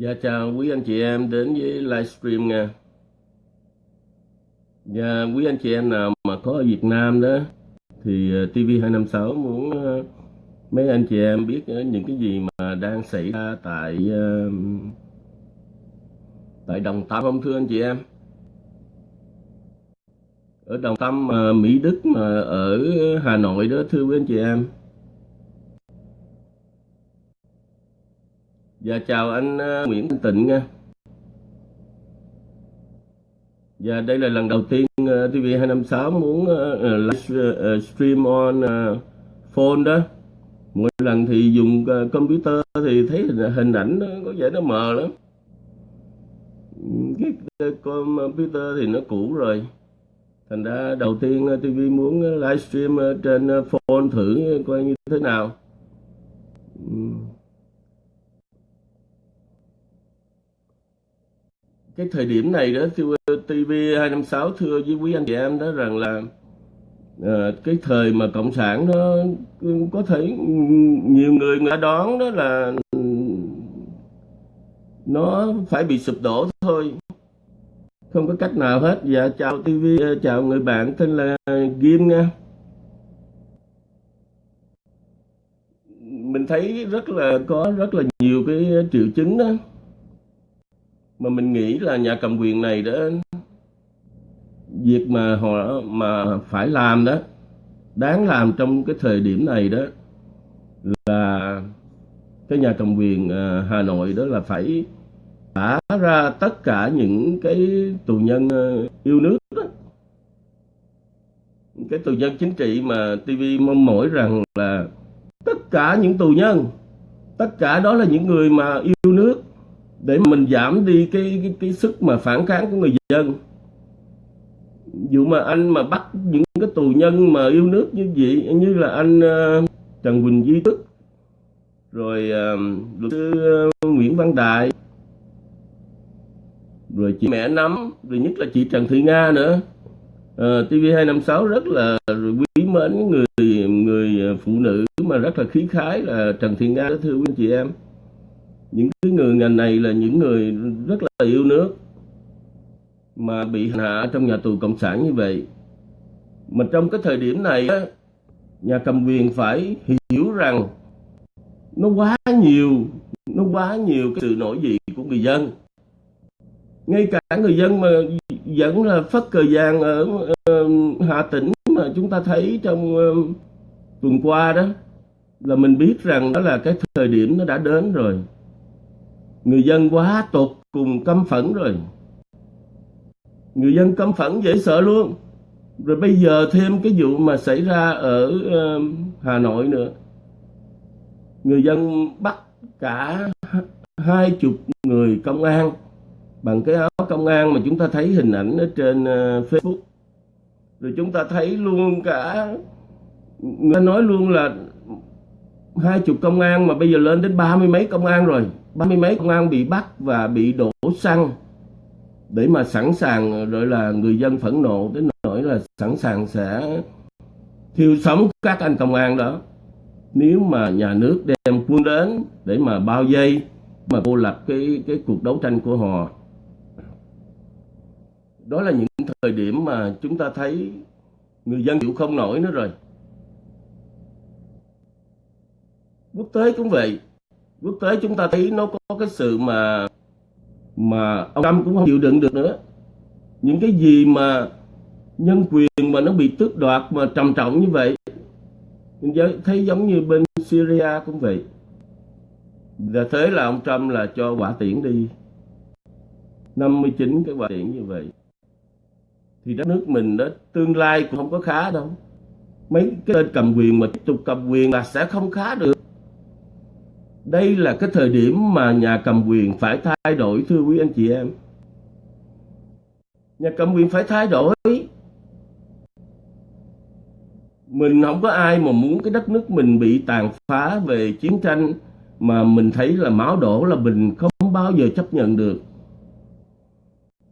Dạ chào quý anh chị em đến với livestream nha. Dạ quý anh chị em nào mà có ở Việt Nam đó, thì ờ, TV256 muốn ờ, mấy anh chị em biết ờ, những cái gì mà đang xảy ra tại tại Đồng Tâm không, thưa anh chị em? Ở Đồng Tâm mà Mỹ Đức mà ở Hà Nội đó, thưa quý anh chị em. Dạ chào anh ờ, Nguyễn Thanh Tịnh nha. Dạ đây là lần đầu tiên ờ, TV256 muốn ờ, ờ live stream on phone đó. Mỗi lần thì dùng computer thì thấy hình, ảnh nó có vẻ nó mờ lắm. Cái, computer thì nó cũ rồi. Thành ra đầu tiên TV muốn livestream trên phone thử coi như thế nào. Cái thời điểm này đó TV256 thưa với quý anh chị em đó rằng là à, cái thời mà cộng sản nó có thể nhiều người người ta đoán đó là nó phải bị sụp đổ thôi. Không có cách nào hết. Dạ chào TV chào người bạn tên là Kim nha. Mình thấy rất là có rất là nhiều cái triệu chứng đó mà mình nghĩ là nhà cầm quyền này đó việc mà họ, mà phải làm đó, đáng làm trong cái thời điểm này đó là cái nhà cầm quyền à, Hà Nội đó là phải thả ra tất cả những cái tù nhân à, yêu nước đó. cái tù nhân chính trị mà TV mong mỏi rằng là tất cả những tù nhân, tất cả đó là những người mà yêu nước để mà mình giảm đi cái cái, cái sức mà phản kháng của người dân. Dù mà anh mà bắt những cái tù nhân mà yêu nước như vậy như là anh ờ, Trần Quỳnh Duy Tức rồi uh, luật sư ờ, Nguyễn Văn Đại rồi chị mẹ nắm rồi nhất là chị Trần Thị Nga nữa. Uh, TV256 rất là quý mến người người phụ nữ mà rất là khí khái là Trần Thị Nga đó thưa quý anh chị em những cái người ngành này là những người rất là yêu nước, mà bị hành hạ trong nhà tù cộng sản như vậy. Mà trong cái thời điểm này nhà cầm quyền phải hiểu rằng nó quá nhiều, nó quá nhiều cái sự nổi dậy của người dân. Ngay cả người dân mà vẫn là phất cờ vàng ở ờ, Hà Tĩnh mà chúng ta thấy trong ờ, tuần qua đó, là mình biết rằng đó là cái thời điểm nó đã đến rồi người dân quá tột cùng căm phẫn rồi. Người dân căm phẫn dễ sợ luôn. Rồi bây giờ thêm cái vụ mà xảy ra ở ờ, Hà Nội nữa. Người dân bắt cả hai chục người công an bằng cái áo công an mà chúng ta thấy hình ảnh ở trên ờ, Facebook. Rồi chúng ta thấy luôn cả, người ta nói luôn là hai chục công an mà bây giờ lên đến ba mươi mấy công an rồi. Ba mươi mấy công an bị bắt và bị đổ xăng để mà sẵn sàng rồi là, người dân phẫn nộ đến nỗi là sẵn sàng sẽ thiêu sống các anh công an đó. Nếu mà nhà nước đem quân đến để mà bao vây, mà cô lập cái cái cuộc đấu tranh của họ. Đó là những thời điểm mà chúng ta thấy người dân chịu không nổi nữa rồi. Quốc tế cũng vậy. Quốc tế chúng ta thấy nó có cái sự mà mà ông Trump cũng không chịu đựng được nữa. Những cái gì mà nhân quyền mà nó bị tước đoạt mà trầm trọng như vậy, mình thấy giống như bên Syria cũng vậy. Là thế là ông Trump là cho quả tiễn đi. 59 cái quả tiễn như vậy. Thì đất nước mình đó, tương lai cũng không có khá đâu. Mấy cái tên cầm quyền mà tiếp tục cầm quyền là sẽ không khá được đây là cái thời điểm mà nhà cầm quyền phải thay đổi thưa quý anh chị em. Nhà cầm quyền phải thay đổi. Mình không có ai mà muốn cái đất nước mình bị tàn phá về chiến tranh mà mình thấy là máu đổ là mình không bao giờ chấp nhận được.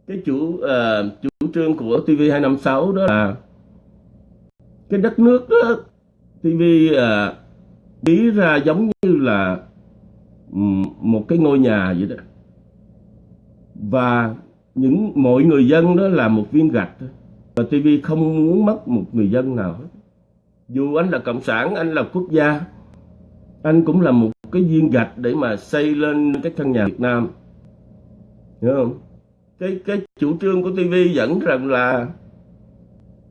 Cái chủ uh, chủ trương của TV256 đó là cái đất nước đó TV uh, ờ, nghĩ ra giống như là một cái ngôi nhà vậy đó. Và những mọi người dân đó là một viên gạch thôi. Và TV không muốn mất một người dân nào hết. Dù anh là cộng sản, anh là quốc gia, anh cũng là một cái viên gạch để mà xây lên cái căn nhà Việt Nam. Hiểu không? Cái cái chủ trương của TV dẫn rằng là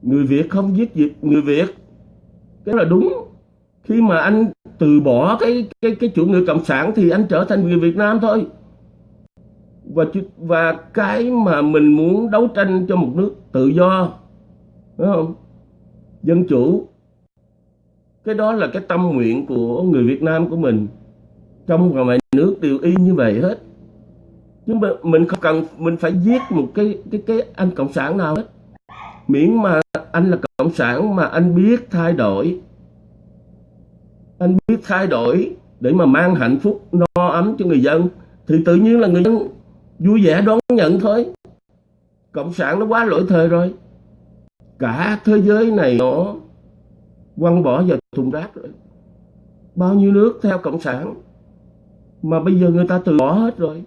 người Việt không giết Việt, người Việt. Cái là đúng khi mà anh từ bỏ cái cái cái chủ nghĩa cộng sản thì anh trở thành người Việt Nam thôi. Và và cái mà mình muốn đấu tranh cho một nước tự do, đúng không? Dân chủ. Cái đó là cái tâm nguyện của người Việt Nam của mình. Trong và ngoài nước đều y như vậy hết. Nhưng mà mình không cần, mình phải giết một cái cái cái anh cộng sản nào hết. Miễn mà anh là cộng sản mà anh biết thay đổi anh biết thay đổi để mà mang hạnh phúc no ấm cho người dân. Thì tự nhiên là người dân vui vẻ đón nhận thôi. Cộng sản nó quá lỗi thời rồi. Cả thế giới này nó quăng bỏ vào thùng rác rồi. Bao nhiêu nước theo cộng sản. Mà bây giờ người ta từ bỏ hết rồi.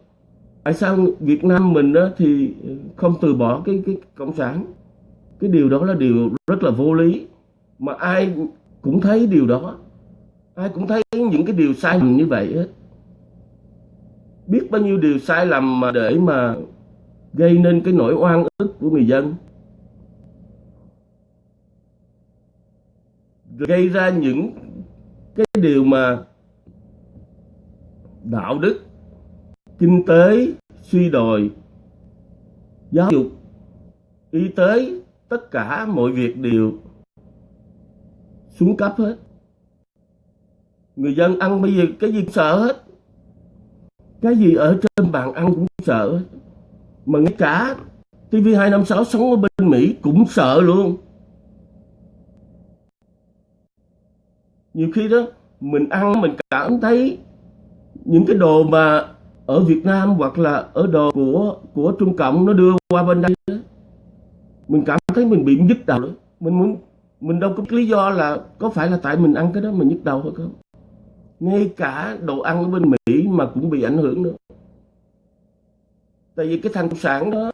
Tại sao Việt Nam mình đó thì không từ bỏ cái cái cộng sản? Cái điều đó là điều rất là vô lý. Mà ai cũng thấy điều đó ai cũng thấy những cái điều sai lầm như vậy hết. Biết bao nhiêu điều sai lầm mà để mà gây nên cái nỗi oan ức của người dân. Gây ra những cái điều mà đạo đức, kinh tế suy đồi, giáo dục, y tế, tất cả mọi việc đều xuống cấp hết người dân ăn bây giờ cái gì sợ hết. Cái gì ở trên bàn ăn cũng sợ hết. Mà ngay cả TV256 sống ở bên Mỹ cũng sợ luôn. Nhiều khi đó mình ăn mình cảm thấy những cái đồ mà ở Việt Nam hoặc là ở đồ của của Trung Cộng nó đưa qua bên đây đó, mình cảm thấy mình bị nhức đầu đó. mình muốn mình đâu có lý do là có phải là tại mình ăn cái đó mình nhức đầu hay không? Ngay cả đồ ăn ở bên Mỹ mà cũng bị ảnh hưởng nữa. Tại vì cái thanh sản đó,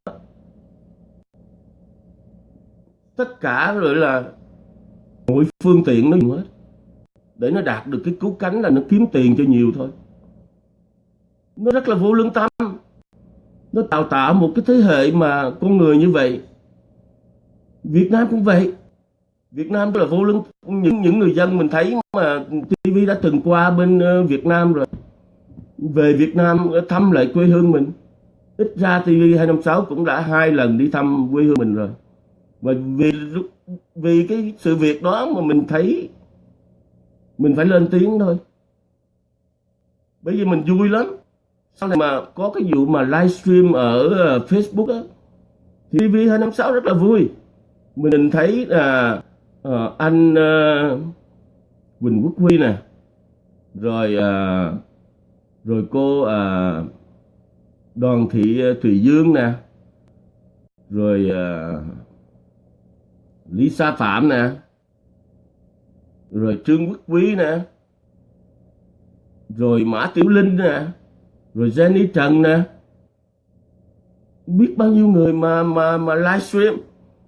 tất cả rồi là mọi phương tiện nó dùng hết. Để nó đạt được cái cứu cánh là nó kiếm tiền cho nhiều thôi. Nó rất là vô lương tâm. Nó tạo tạo một cái thế hệ mà con người như vậy. Việt Nam cũng vậy. Việt Nam là vô lương những những người dân mình thấy mà TV đã từng qua bên ờ, Việt Nam rồi, về Việt Nam ờ, thăm lại quê hương mình. Ít ra TV 256 cũng đã hai lần đi thăm quê hương mình rồi. Và vì vì cái sự việc đó mà mình thấy mình phải lên tiếng thôi. Bởi vì mình vui lắm. Sau này mà có cái vụ mà livestream ở ờ, Facebook á TV 256 rất là vui. Mình thấy là uh, anh uh, Quỳnh Quốc Huy nè. Rồi uh, rồi cô uh, Đoàn Thị Thùy Dương nè. Rồi uh, Lý Sa Phạm nè. Rồi Trương Quốc Quý nè. Rồi Mã Tiểu Linh nè. Rồi Jenny Trần nè. Biết bao nhiêu người mà mà mà livestream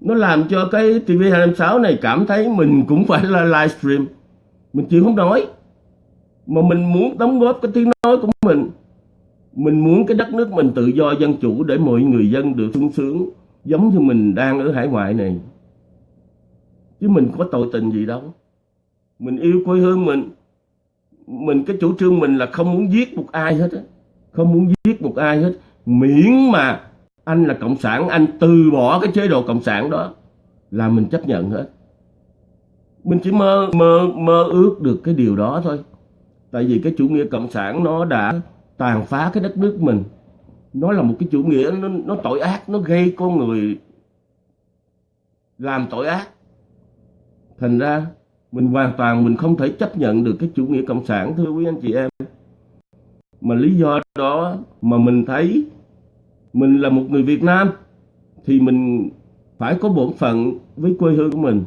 nó làm cho cái TV256 này cảm thấy mình cũng phải là livestream mình chịu không nói mà mình muốn đóng góp cái tiếng nói của mình. Mình muốn cái đất nước mình tự do dân chủ để mọi người dân được sung sướng, giống như mình đang ở hải ngoại này. Chứ mình có tội tình gì đâu. Mình yêu quê hương mình. Mình cái chủ trương mình là không muốn giết một ai hết á. Không muốn giết một ai hết. Miễn mà anh là cộng sản anh từ bỏ cái chế độ cộng sản đó là mình chấp nhận hết. Mình chỉ mơ mơ mơ ước được cái điều đó thôi. Tại vì cái chủ nghĩa cộng sản nó đã tàn phá cái đất nước mình. Nó là một cái chủ nghĩa nó, nó tội ác nó gây con người làm tội ác. Thành ra mình hoàn toàn mình không thể chấp nhận được cái chủ nghĩa cộng sản thưa quý anh chị em. Mà lý do đó mà mình thấy mình là một người Việt Nam, thì mình phải có bổn phận với quê hương của mình.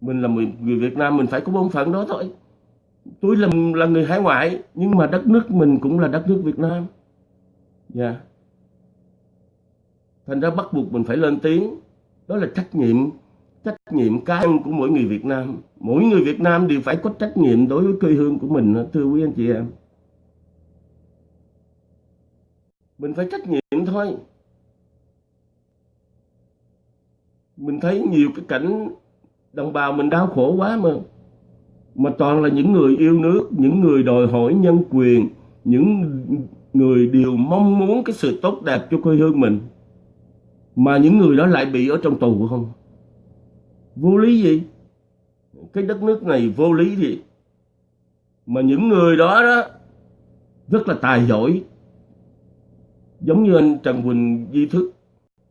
Mình là người Việt Nam, mình phải có bổn phận đó thôi. Tôi là là người hải ngoại, nhưng mà đất nước mình cũng là đất nước Việt Nam. Dạ. Yeah. thành ra bắt buộc mình phải lên tiếng. Đó là trách nhiệm trách nhiệm cá nhân của mỗi người Việt Nam. Mỗi người Việt Nam đều phải có trách nhiệm đối với quê hương của mình, thưa quý anh chị em. Mình phải trách nhiệm thôi. Mình thấy nhiều cái cảnh đồng bào mình đau khổ quá mà. Mà toàn là những người yêu nước, những người đòi hỏi nhân quyền, những người đều mong muốn cái sự tốt đẹp cho quê hương mình. Mà những người đó lại bị ở trong tù không? Vô lý gì? Cái đất nước này vô lý gì? Mà những người đó đó, rất là tài giỏi giống như anh Trần Quỳnh Di Thức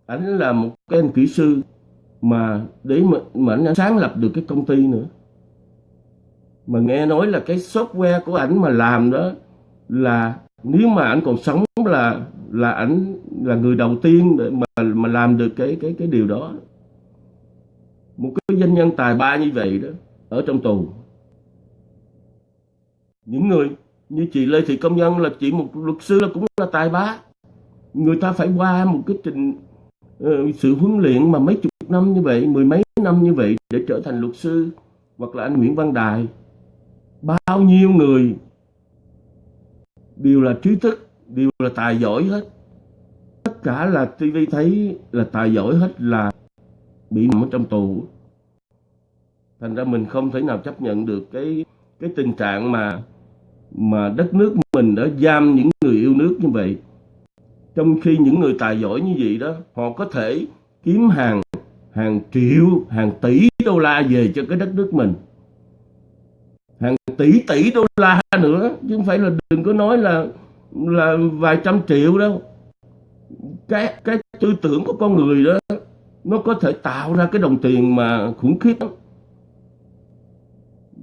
ảnh là một cái anh kỹ sư mà để mà, mà anh sáng lập được cái công ty nữa. Mà nghe nói là cái software của ảnh mà làm đó là nếu mà ảnh còn sống là là ảnh là người đầu tiên để mà mà làm được cái cái cái điều đó. Một cái doanh nhân tài ba như vậy đó ở trong tù. Những người như chị Lê Thị Công Nhân là chị một luật sư là cũng là tài ba người ta phải qua một cái trình uh, sự huấn luyện mà mấy chục năm như vậy mười mấy năm như vậy để trở thành luật sư hoặc là anh Nguyễn Văn Đài. Bao nhiêu người đều là trí thức đều là tài giỏi hết. Tất cả là TV thấy là tài giỏi hết là bị nằm ở trong tù. Thành ra mình không thể nào chấp nhận được cái cái tình trạng mà mà đất nước mình đã giam những người yêu nước như vậy trong khi những người tài giỏi như vậy đó, họ có thể kiếm hàng hàng triệu, hàng tỷ đô la về cho cái đất nước mình. Hàng tỷ tỷ đô la nữa, chứ không phải là đừng có nói là là vài trăm triệu đâu. Cái cái tư tưởng của con người đó, nó có thể tạo ra cái đồng tiền mà khủng khiếp lắm.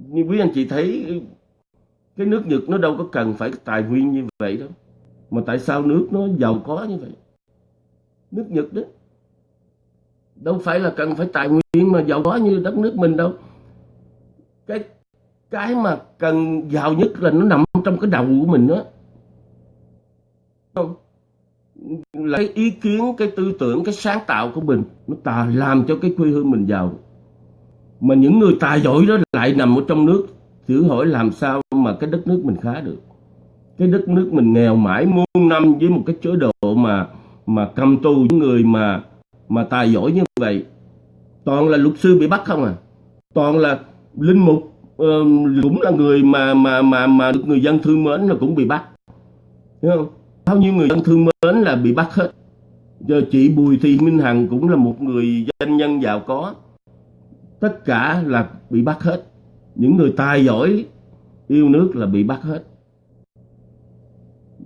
Như quý anh chị thấy, cái nước Nhật nó đâu có cần phải tài nguyên như vậy đâu mà tại sao nước nó giàu có như vậy? Nước Nhật đó đâu phải là cần phải tài nguyên mà giàu có như đất nước mình đâu. Cái cái mà cần giàu nhất là nó nằm trong cái đầu của mình đó. Không là cái ý kiến, cái tư tưởng, cái sáng tạo của mình, nó tà làm cho cái quê hương mình giàu. Mà những người tài giỏi đó lại nằm ở trong nước, thử hỏi làm sao mà cái đất nước mình khá được cái đất nước mình nghèo mãi muôn năm với một cái chế độ mà mà cầm tù những người mà mà tài giỏi như vậy. Toàn là luật sư bị bắt không à? Toàn là linh mục uh, cũng là người mà mà mà mà được người dân thương mến là cũng bị bắt. Đúng không? Bao nhiêu người dân thương mến là bị bắt hết. Giờ chị Bùi Thị Minh Hằng cũng là một người doanh nhân giàu có. Tất cả là bị bắt hết. Những người tài giỏi yêu nước là bị bắt hết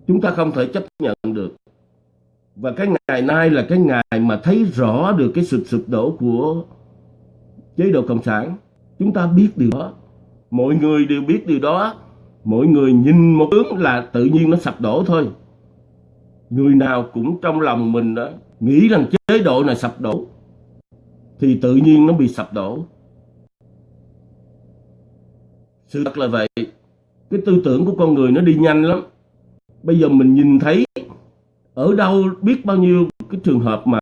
chúng ta không thể chấp nhận được. Và cái ngày nay là cái ngày mà thấy rõ được cái sự sụp đổ của chế độ cộng sản. Chúng ta biết điều đó. Mọi người đều biết điều đó. Mọi người nhìn một hướng là tự nhiên nó sập đổ thôi. Người nào cũng trong lòng mình đó nghĩ rằng chế độ này sập đổ, thì tự nhiên nó bị sập đổ. Sự thật là vậy. Cái tư tưởng của con người nó đi nhanh lắm bây giờ mình nhìn thấy ở đâu biết bao nhiêu cái trường hợp mà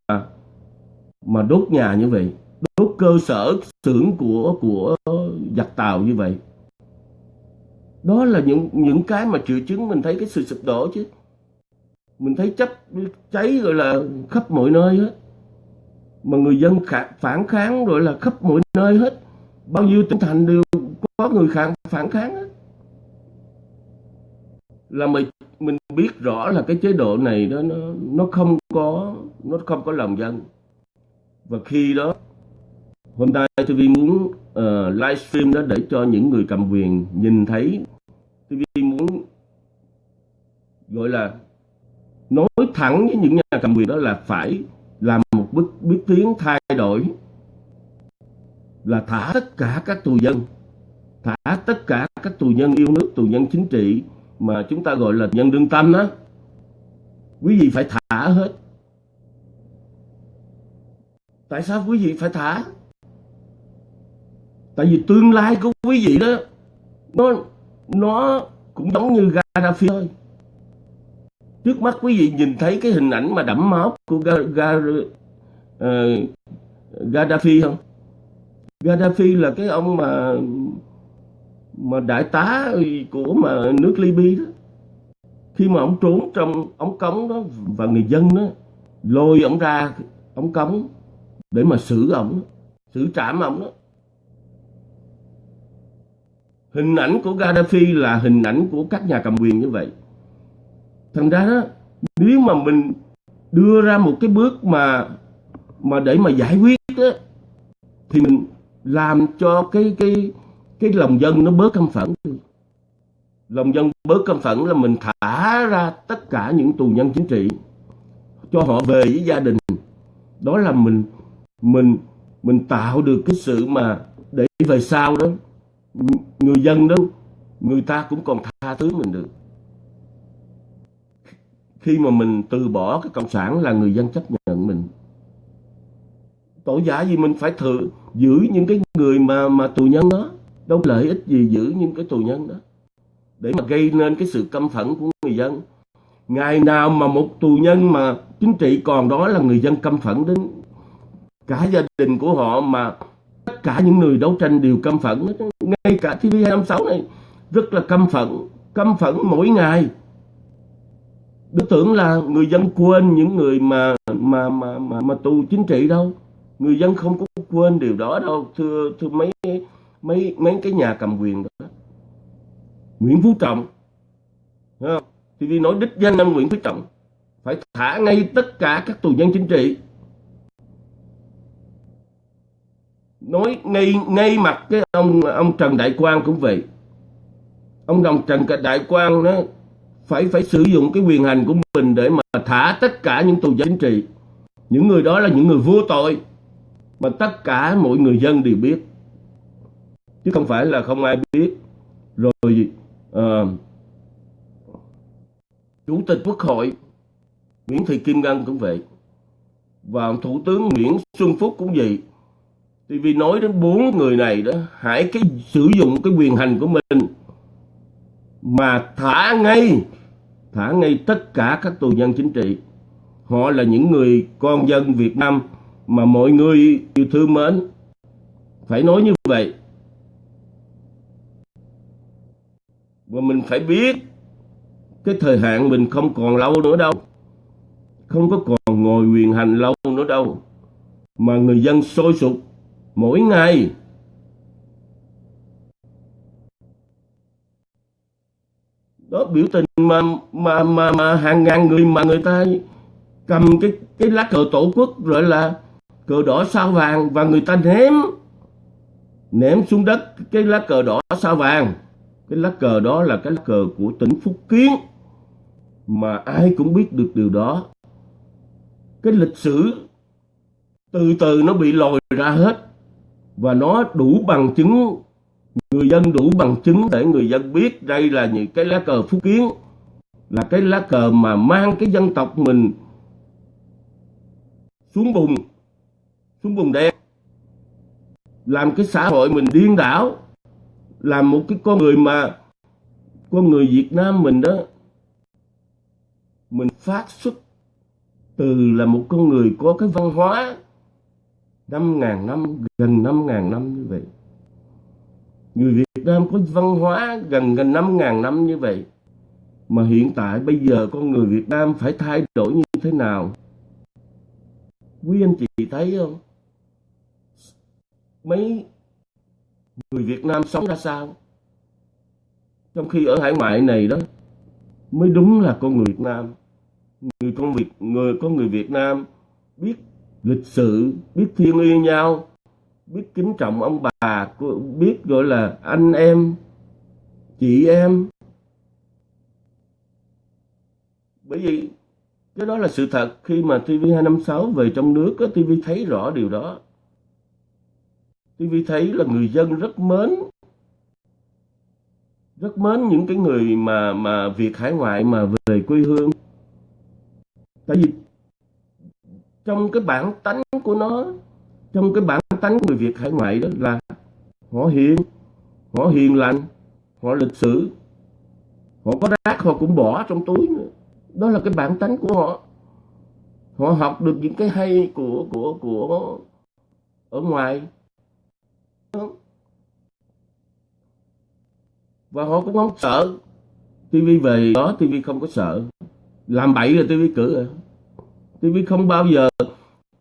mà đốt nhà như vậy, đốt cơ sở xưởng của của giặc tàu như vậy. Đó là những những cái mà triệu chứng mình thấy cái sự sụp đổ chứ. Mình thấy chấp cháy gọi là khắp mọi nơi hết. Mà người dân phản kháng rồi là khắp mọi nơi hết. Bao nhiêu tỉnh thành đều có người phản phản kháng hết. Là mình mình biết rõ là cái chế độ này đó nó nó không có nó không có lòng dân. Và khi đó hôm nay TV muốn ờ, uh, livestream đó để cho những người cầm quyền nhìn thấy TV muốn gọi là nói thẳng với những nhà cầm quyền đó là phải làm một bước bước tiến thay đổi là thả tất cả các tù dân thả tất cả các tù nhân yêu nước tù nhân chính trị mà chúng ta gọi là nhân đương tâm đó quý vị phải thả hết. Tại sao quý vị phải thả? Tại vì tương lai của quý vị đó nó nó cũng giống như Gaddafi thôi. Trước mắt quý vị nhìn thấy cái hình ảnh mà đẫm máu của Ga, Ga, uh, Gaddafi không? Gaddafi là cái ông mà mà đại tá của mà nước Libya đó khi mà ông trốn trong ống cống đó và người dân đó lôi ông ra ống cống để mà xử ông xử trảm ông đó. Hình ảnh của Gaddafi là hình ảnh của các nhà cầm quyền như vậy. Thành ra đó nếu mà mình đưa ra một cái bước mà mà để mà giải quyết đó, thì mình làm cho cái cái cái lòng dân nó bớt căm phẫn lòng dân bớt căm phẫn là mình thả ra tất cả những tù nhân chính trị cho họ về với gia đình. Đó là mình mình mình tạo được cái sự mà để về sau đó, người dân đó, người ta cũng còn tha thứ mình được. Khi mà mình từ bỏ cái cộng sản là người dân chấp nhận mình. Tội giả gì mình phải thử giữ những cái người mà mà tù nhân đó đâu lợi ích gì giữ những cái tù nhân đó? Để mà gây nên cái sự căm phẫn của người dân. Ngày nào mà một tù nhân mà chính trị còn đó là người dân căm phẫn đến cả gia đình của họ mà tất cả những người đấu tranh đều căm phẫn ngay cả TV256 này rất là căm phẫn căm phẫn mỗi ngày. Tôi tưởng là người dân quên những người mà mà mà mà, mà tù chính trị đâu. Người dân không có quên điều đó đâu thưa thưa mấy mấy mấy cái nhà cầm quyền đó. Nguyễn Phú Trọng không? thì vì nói đích danh ông Nguyễn Phú Trọng. Phải thả ngay tất cả các tù nhân chính trị. Nói ngay ngay mặt cái ông ông Trần Đại Quang cũng vậy. Ông đồng Trần Đại Quang nó phải phải sử dụng cái quyền hành của mình để mà thả tất cả những tù nhân chính trị. Những người đó là những người vô tội, mà tất cả mọi người dân đều biết chứ không phải là không ai biết. Rồi uh, chủ tịch quốc hội Nguyễn Thị Kim Ngân cũng vậy. Và thủ tướng Nguyễn Xuân Phúc cũng vậy. Thì vì nói đến bốn người này đó hãy cái sử dụng cái quyền hành của mình mà thả ngay thả ngay tất cả các tù nhân chính trị. Họ là những người con dân Việt Nam mà mọi người yêu thương mến. Phải nói như vậy và mình phải biết, cái thời hạn mình không còn lâu nữa đâu. Không có còn ngồi quyền hành lâu nữa đâu. Mà người dân sôi sục mỗi ngày. Đó biểu tình mà mà mà mà hàng ngàn người mà người ta cầm cái cái lá cờ tổ quốc gọi là cờ đỏ sao vàng và người ta ném. Ném xuống đất cái lá cờ đỏ sao vàng cái lá cờ đó là cái lá cờ của tỉnh Phúc Kiến, mà ai cũng biết được điều đó. Cái lịch sử từ từ nó bị lòi ra hết, và nó đủ bằng chứng, người dân đủ bằng chứng để người dân biết đây là những cái lá cờ Phúc Kiến, là cái lá cờ mà mang cái dân tộc mình xuống bùn xuống bùn đen, làm cái xã hội mình điên đảo làm một cái con người mà con người Việt Nam mình đó, mình phát xuất từ là một con người có cái văn hóa năm ngàn năm, gần năm ngàn năm như vậy. Người Việt Nam có văn hóa gần gần năm ngàn năm như vậy. Mà hiện tại bây giờ con người Việt Nam phải thay đổi như thế nào? Quý anh chị thấy không? Mấy người Việt Nam sống ra sao? Trong khi ở hải ngoại này đó, mới đúng là con người Việt Nam. Người con Việt, người, con người Việt Nam biết lịch sự biết thiêng yêu nhau, biết kính trọng ông bà biết gọi là anh em, chị em. Bởi vì cái đó là sự thật. Khi mà TV256 về trong nước TV thấy rõ điều đó. TV thấy là người dân rất mến rất mến những cái người mà mà Việt hải ngoại mà về quê hương. Tại vì trong cái bản tánh của nó, trong cái bản tánh người Việt hải ngoại đó là họ hiền họ hiền lành, họ lịch sử họ có rác, họ cũng bỏ trong túi nữa. Đó là cái bản tánh của họ. Họ học được những cái hay của của của ở ngoài và họ cũng không sợ. Tivi về đó tivi không có sợ. Làm bậy là tivi cử rồi. Tivi không bao giờ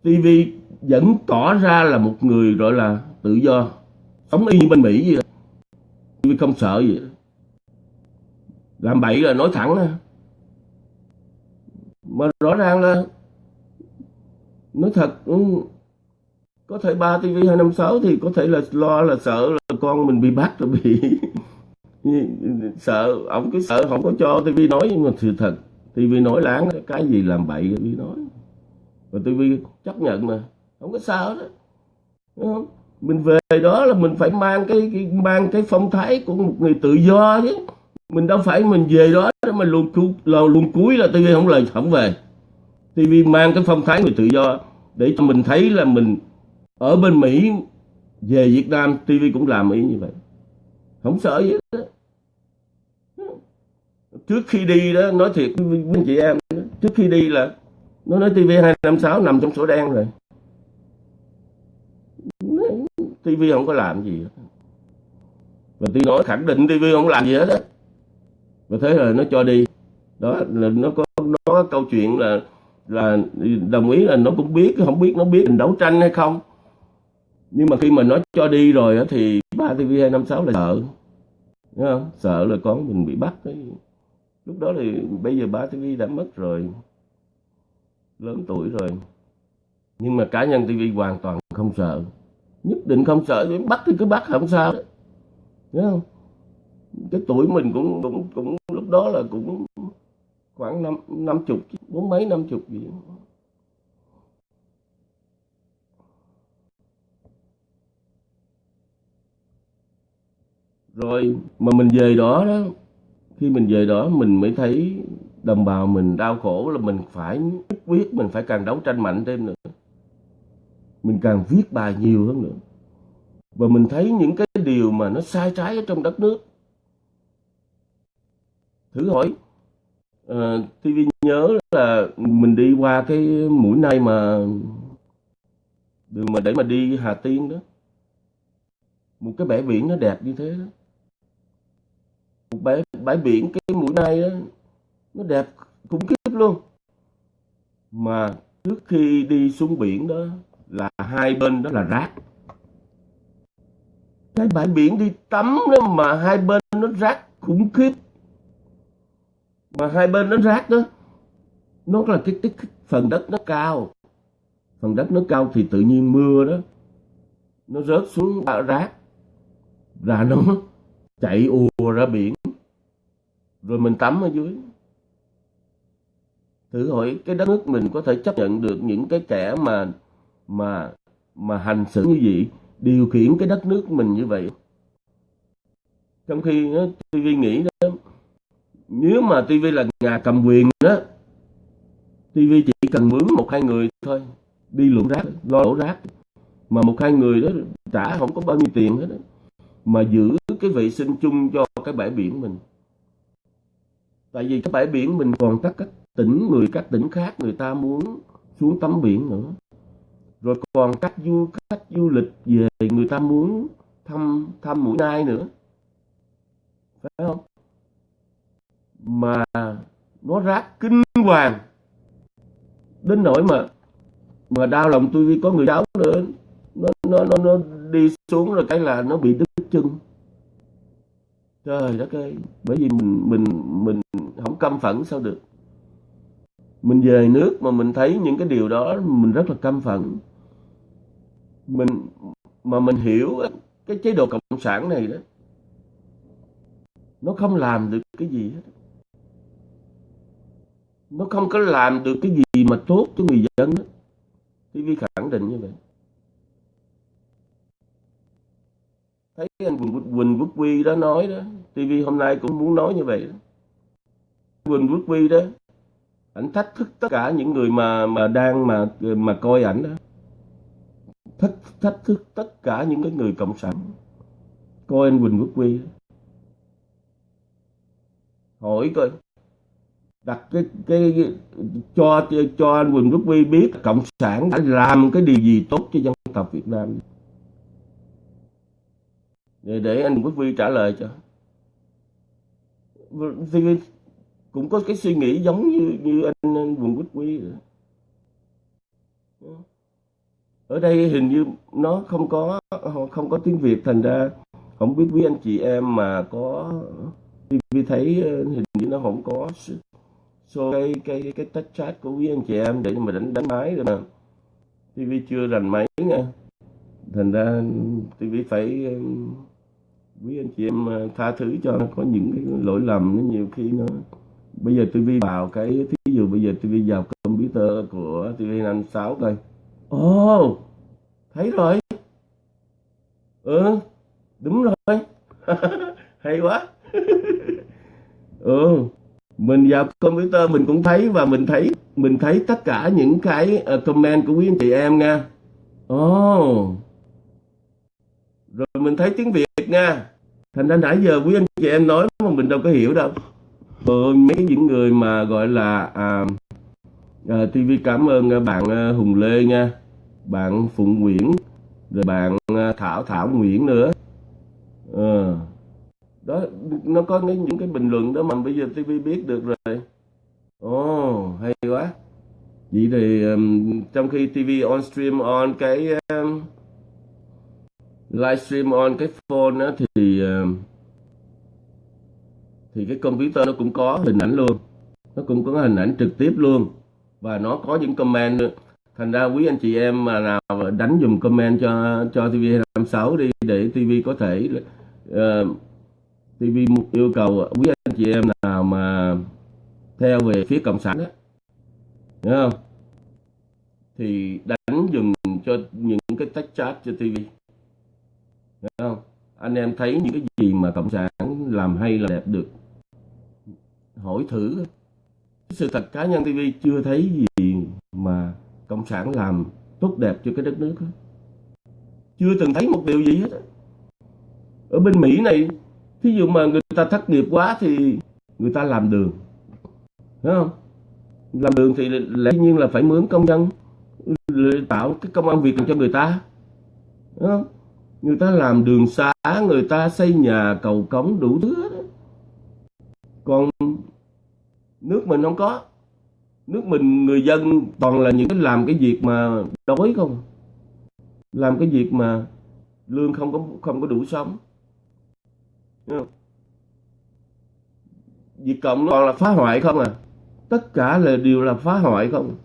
tivi vẫn tỏ ra là một người gọi là tự do. Sống y như bên mỹ vậy. Tivi không sợ gì. Làm bậy là nói thẳng đó. mà rõ ràng là nói thật có thể ba TV 256 thì có thể là lo là sợ là con mình bị bắt rồi bị sợ. Ông cứ sợ không có cho TV nói nhưng mà sự thật TV nói láng cái gì làm bậy TV nói. Và TV chấp nhận mà không có sao đó. Đúng không? mình về đó là mình phải mang cái, cái mang cái phong thái của một người tự do chứ. Mình đâu phải mình về đó để mà luôn cu luôn cuối là TV không lời không về. TV mang cái phong thái người tự do để cho mình thấy là mình ở bên Mỹ, về Việt Nam TV cũng làm ý như vậy. Không sợ gì đó trước khi đi đó, nói thiệt với anh chị em trước khi đi là nó nói TV 256 nằm trong sổ đen rồi. TV không có làm gì hết. và tôi nói khẳng định TV không làm gì hết á. Và thế là nó cho đi. Đó, là nó có nó có câu chuyện là là đồng ý là nó cũng biết, không biết nó biết mình đấu tranh hay không nhưng mà khi mà nó cho đi rồi á, thì ba TV 256 là sợ. Đúng không? sợ là con mình bị bắt ấy. lúc đó thì bây giờ ba TV đã mất rồi. Lớn tuổi rồi. Nhưng mà cá nhân TV hoàn toàn không sợ. Nhất định không sợ bắt thì cứ bắt, không sao. Đúng không? Cái tuổi mình cũng cũng cũng lúc đó là cũng khoảng năm năm chục, bốn mấy năm chục gì rồi mà mình về đó đó khi mình về đó mình mới thấy đồng bào mình đau khổ là mình phải quyết mình phải càng đấu tranh mạnh thêm nữa. Mình càng viết bài nhiều hơn nữa. Và mình thấy những cái điều mà nó sai trái ở trong đất nước. Thử hỏi ờ, uh, TV nhớ là mình đi qua cái mũi này mà đường mà để mà đi Hà Tiên đó. Một cái bãi biển nó đẹp như thế đó bãi bãi biển cái mũi này đó nó đẹp khủng khiếp luôn. Mà trước khi đi xuống biển đó là hai bên đó là rác. Cái bãi biển đi tắm đó mà hai bên nó rác khủng khiếp. Mà hai bên nó rác đó nó là cái, cái, cái phần đất nó cao. Phần đất nó cao thì tự nhiên mưa đó nó rớt xuống rác. Và nó chạy ùa ra biển rồi mình tắm ở dưới. Thử hỏi cái đất nước mình có thể chấp nhận được những cái kẻ mà mà mà hành xử như vậy điều khiển cái đất nước mình như vậy? Trong khi ờ, đó, TV nghĩ đó nếu mà TV là nhà cầm quyền đó TV chỉ cần mướn một hai người thôi đi lượm rác lo đổ rác. Mà một hai người đó trả không có bao nhiêu tiền hết đó. mà giữ cái vệ sinh chung cho cái bãi biển mình tại vì cái bãi biển mình còn các các tỉnh người các tỉnh khác người ta muốn xuống tắm biển nữa. Rồi còn các du khách du lịch về người ta muốn thăm thăm mũi nai nữa. Phải không? Mà nó rác kinh hoàng. Đến nỗi mà mà đau lòng tôi vì có người cháu nữa. Nó nó nó, nó đi xuống rồi cái là nó bị đứt chân trời đất ơi, bởi vì mình mình mình không căm phẫn sao được. Mình về nước mà mình thấy những cái điều đó, mình rất là căm phẫn. Mình, mà mình hiểu cái chế độ cộng sản này đó, nó không làm được cái gì hết. Nó không có làm được cái gì mà tốt cho người dân đó. TV khẳng định như vậy. Thấy anh Quỳnh Quốc Quy đó nói đó TV hôm nay cũng muốn nói như vậy đó. Quỳnh Quốc Vi đó ảnh thách thức tất cả những người mà mà đang mà mà coi ảnh đó. Thách thách thức tất cả những cái người cộng sản. Coi anh Quỳnh Quốc Vi, hỏi coi. Đặt cái cái, cái cho cho anh Quỳnh Quốc Vi biết cộng sản đã làm cái điều gì tốt cho dân tộc Việt Nam. Để, để anh Quốc Vi trả lời cho thì cũng có cái suy nghĩ giống như như anh, anh Quỳnh Quốc Quy ở đây hình như nó không có không có tiếng Việt thành ra không biết quý anh chị em mà có TV thấy ờ, hình như nó không có so cái cái cái tách chat của quý anh chị em để mà đánh đánh máy rồi mà. TV chưa rành máy nha. Thành ra TV phải quý anh chị em à, tha thứ cho nó có những cái lỗi lầm nó nhiều khi nó bây giờ tivi vào cái thí dụ bây giờ tivi vào computer của tivi năm sáu coi. Ồ oh, thấy rồi. Ừ đúng rồi. Hay quá. Ừ mình vào computer mình cũng thấy và mình thấy mình thấy tất cả những cái à, comment của quý anh chị em nha. Ồ. oh rồi mình thấy tiếng việt nha. Thành ra nãy giờ quý anh chị em nói mà mình đâu có hiểu đâu. Rồi mấy những người mà gọi là à, à, TV cảm ơn à, bạn à, Hùng Lê nha bạn Phụng Nguyễn rồi bạn à, Thảo Thảo Nguyễn nữa. À, đó nó có những cái bình luận đó mà bây giờ TV biết được rồi. Ồ oh, hay quá. Vậy thì um, trong khi TV on stream on cái um, livestream on cái phone á, thì ờ, thì cái computer nó cũng có hình ảnh luôn. Nó cũng có hình ảnh trực tiếp luôn. Và nó có những comment nữa. Thành ra quý anh chị em mà nào đánh dùm comment cho cho TV 26 đi để TV có thể uh, TV yêu cầu quý anh chị em nào mà theo về phía cộng sản đó hiểu không? Thì đánh dùm cho những cái tách chat cho TV. Đấy không? Anh em thấy những cái gì mà cộng sản làm hay là đẹp được? Hỏi thử. Sự thật cá nhân TV chưa thấy gì mà cộng sản làm tốt đẹp cho cái đất nước chưa từng thấy một điều gì hết ở bên Mỹ này, thí dụ mà người ta thất nghiệp quá thì người ta làm đường. Đúng không? Làm đường thì lẽ nhiên là phải mướn công nhân tạo cái công an việc cho người ta. Đúng không? Người ta làm đường xá, người ta xây nhà, cầu cống đủ thứ đó. còn nước mình không có. Nước mình, người dân toàn là những cái làm cái việc mà đói không. Làm cái việc mà lương không có không có đủ sống. Việt Cộng nó còn là phá hoại không à. Tất cả là, đều là phá hoại không.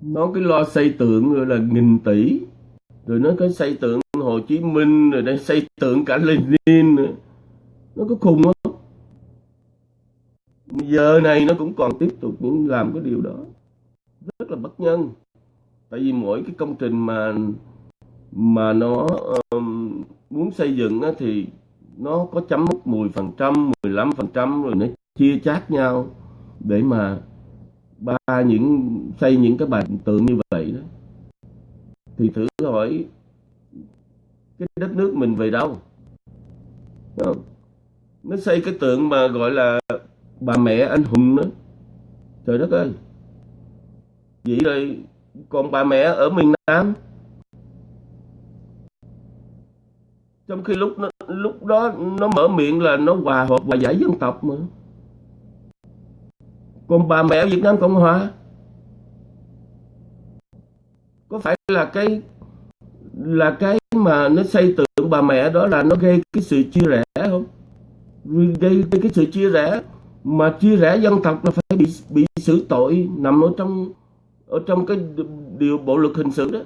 Nó cái lo xây tượng rồi là nghìn tỷ rồi nó cái xây tượng Hồ Chí Minh rồi đây xây tượng cả Lenin nữa. nó có khùng không giờ này nó cũng còn tiếp tục những làm cái điều đó. Rất là bất nhân. Tại vì mỗi cái công trình mà mà nó um, muốn xây dựng á, thì nó có chấm mốc 10%, 15% rồi nó chia chác nhau để mà ba những xây những cái bài tượng như vậy đó thì thử hỏi cái đất nước mình về đâu? Nó xây cái tượng mà gọi là bà mẹ anh hùng nữa trời đất ơi! Vậy rồi còn bà mẹ ở miền Nam. Trong khi lúc nó, lúc đó nó mở miệng là nó hòa hợp và giải dân tộc mà. Còn bà mẹ ở Việt Nam Cộng Hòa có phải là cái là cái mà nó xây tượng bà mẹ đó là nó gây cái sự chia rẽ không? Gây cái sự chia rẽ mà chia rẽ dân tộc là phải bị bị xử tội nằm ở trong ở trong cái điều bộ luật hình sự đó.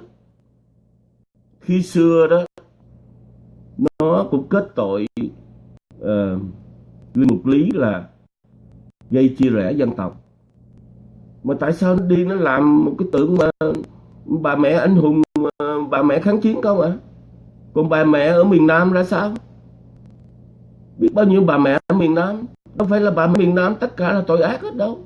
Khi xưa đó nó cũng kết tội ờ, uh, Linh Mục Lý là gây chia rẽ dân tộc. Mà tại sao nó đi nó làm một cái tượng mà bà mẹ anh hùng ờ, bà mẹ kháng chiến không ạ? À? còn bà mẹ ở miền Nam ra sao? Biết bao nhiêu bà mẹ ở miền Nam? Đâu phải là bà mẹ miền Nam, tất cả là tội ác hết đâu.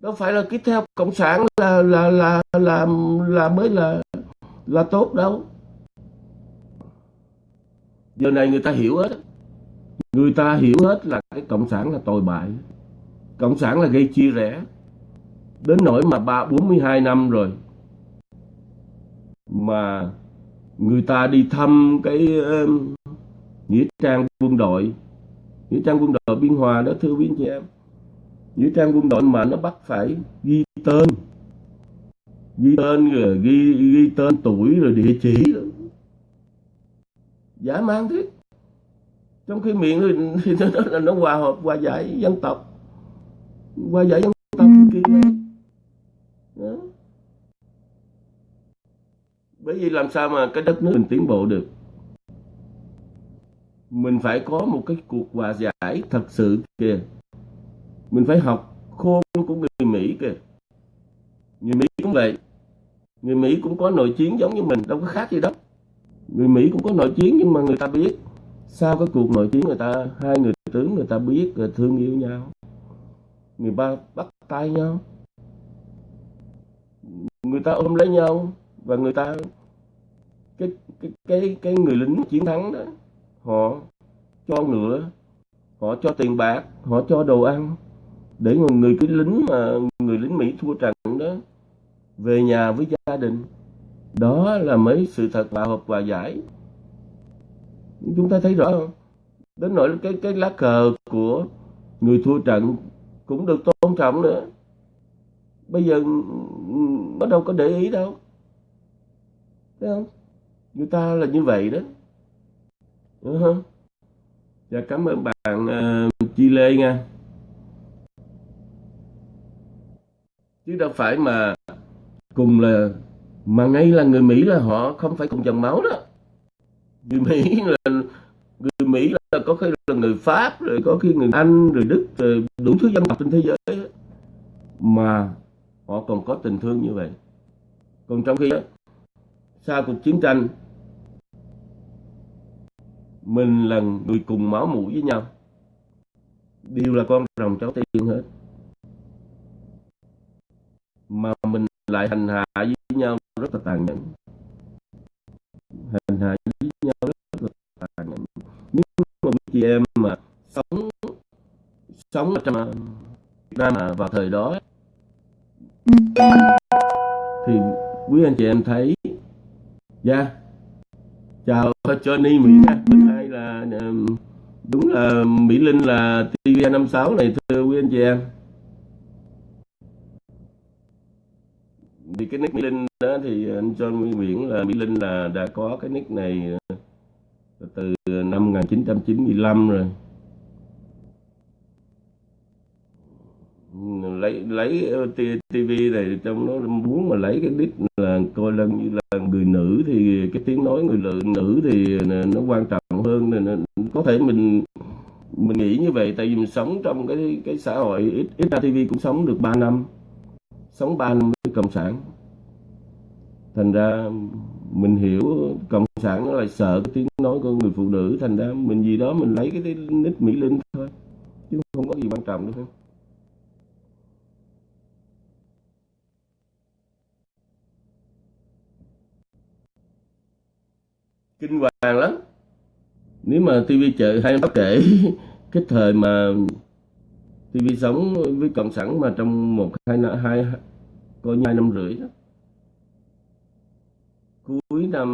Đâu phải là cứ theo cộng sản là là là là là mới là là tốt đâu. Giờ này người ta hiểu hết. Người ta hiểu hết là cái cộng sản là tồi bại cộng sản là gây chia rẽ. Đến nỗi mà ba bốn mươi hai năm rồi mà người ta đi thăm cái uh, nghĩa trang quân đội. Nghĩa trang quân đội biên hòa đó thưa quý anh chị em. Nghĩa trang quân đội mà nó bắt phải ghi tên. Ghi tên rồi ghi ghi tên tuổi rồi địa chỉ. Rồi. giả mang thế. Trong khi miệng thì nó, nó, nó hòa hợp hòa giải dân tộc hòa giải dân tộc kia đó. bởi vì làm sao mà cái đất nước mình tiến bộ được? Mình phải có một cái cuộc hòa giải thật sự kìa. Mình phải học khôn của người Mỹ kìa. Người Mỹ cũng vậy. Người Mỹ cũng có nội chiến giống như mình đâu có khác gì đâu. Người Mỹ cũng có nội chiến nhưng mà người ta biết. Sau cái cuộc nội chiến người ta hai người tướng người ta biết rồi thương yêu nhau người ba bắt tay nhau. Người ta ôm lấy nhau và người ta cái cái cái cái người lính chiến thắng đó họ cho ngựa họ cho tiền bạc họ cho đồ ăn để người, người cái lính mà người lính Mỹ thua trận đó về nhà với gia đình. Đó là mấy sự thật hòa hợp hòa giải. Chúng ta thấy rõ không? Đến nỗi cái cái lá cờ của người thua trận cũng được tôn trọng nữa. Bây giờ nó đâu có để ý đâu. Thấy không? Người ta là như vậy đó. Đúng không? Dạ cảm ơn bạn uh, chi lê nha. Chứ đâu phải mà cùng là mà ngay là người mỹ là họ không phải cùng dòng máu đó. Người mỹ là người mỹ là có khi là người pháp rồi có khi người anh rồi đức rồi đủ thứ dân tộc trên thế giới mà họ còn có tình thương như vậy. Còn trong khi đó, sau cuộc chiến tranh mình là người cùng máu mũi với nhau. Đều là con rồng cháu tiên hết. Mà mình lại hành hạ với nhau rất là tàn nhẫn. Hành hạ với nhau rất là tàn nhẫn. Nếu chị em mà sống sống ở trong Việt Nam mà vào thời đó thì quý anh chị em thấy dạ yeah. chào Johnny Mỹ nha bên hai là đúng là Mỹ Linh là TV56 này thưa quý anh chị em vì cái nick Mỹ Linh đó thì anh John Nguyễn là Mỹ Linh là đã có cái nick này từ năm 1995 rồi. Lấy lấy TV này trong nó muốn mà lấy cái đít là coi lần như là người nữ thì cái tiếng nói người lượng nữ thì nó quan trọng hơn nên có thể mình mình nghĩ như vậy tại vì mình sống trong cái cái xã hội ít ít TV cũng sống được 3 năm, sống 3 năm với cộng sản. Thành ra mình hiểu cộng sản nó lại sợ cái tiếng nói của người phụ nữ. Thành ra mình gì đó mình lấy cái nick mỹ linh thôi, chứ không có gì quan trọng nữa kinh hoàng lắm. Nếu mà TV chợ hay báo kể cái thời mà TV sống với cộng sản mà trong một hai hai, coi như hai năm rưỡi đó cuối năm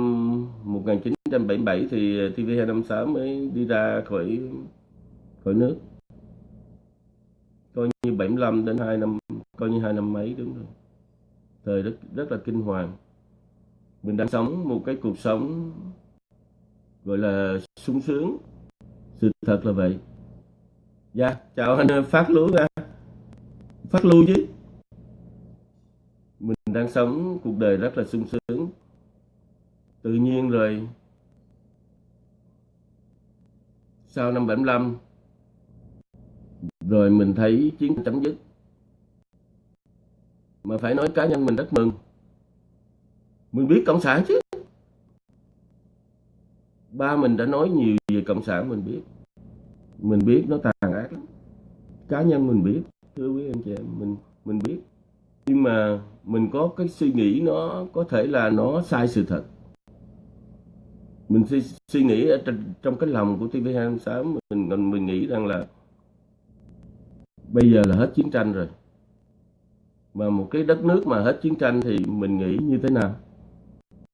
1977 thì TV256 mới đi ra khỏi khỏi nước. Coi như 75 đến 2 năm, coi như hai năm mấy, đúng rồi. Thời rất rất là kinh hoàng. Mình đang sống một cái cuộc sống gọi là sung sướng. Sự thật là vậy. Dạ chào anh phát lúa ra phát lưu chứ. Mình đang sống cuộc đời rất là sung sướng tự nhiên rồi. Sau năm 75 rồi mình thấy chiến chấm dứt. Mà phải nói cá nhân mình rất mừng. Mình biết cộng sản chứ. Ba mình đã nói nhiều về cộng sản mình biết. Mình biết nó tàn ác lắm. Cá nhân mình biết, thưa quý anh chị em, mình mình biết. Nhưng mà mình có cái suy nghĩ nó có thể là nó sai sự thật mình suy, suy nghĩ ở trong, trong cái lòng của TV26 mình mình nghĩ rằng là bây giờ là hết chiến tranh rồi. Mà một cái đất nước mà hết chiến tranh thì mình nghĩ như thế nào?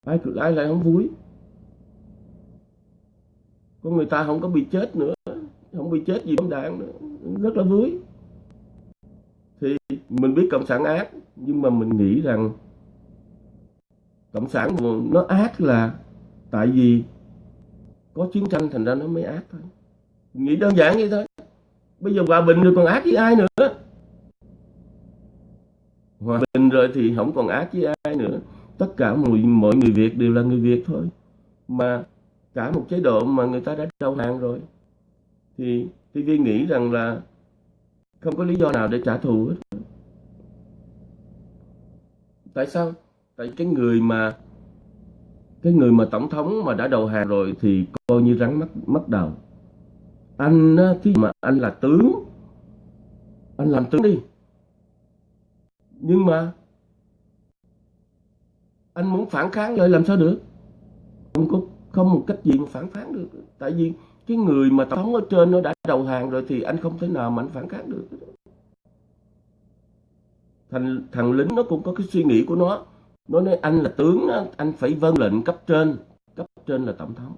Ai ai lại không vui? Con người ta không có bị chết nữa không bị chết gì bom đạn nữa rất là vui. Thì mình biết cộng sản ác nhưng mà mình nghĩ rằng cộng sản nó ác là tại vì có chiến tranh thành ra nó mới ác thôi. Nghĩ đơn giản vậy thôi. Bây giờ hòa bình rồi còn ác với ai nữa? Hòa bình rồi thì không còn ác với ai nữa. Tất cả mọi, mọi người Việt đều là người Việt thôi. Mà cả một chế độ mà người ta đã đầu hàng rồi thì TV nghĩ rằng là không có lý do nào để trả thù hết. Tại sao? Tại cái người mà cái người mà tổng thống mà đã đầu hàng rồi thì coi như rắn mất mất đầu. Anh thì mà anh là tướng, anh làm tướng đi. Nhưng mà anh muốn phản kháng lại làm sao được? Không có, không một cách gì mà phản kháng được. Tại vì cái người mà tổng thống ở trên nó đã đầu hàng rồi thì anh không thể nào mà anh phản kháng được. Thằng thằng lính nó cũng có cái suy nghĩ của nó nó nói anh là tướng anh phải vâng lệnh cấp trên cấp trên là tổng thống.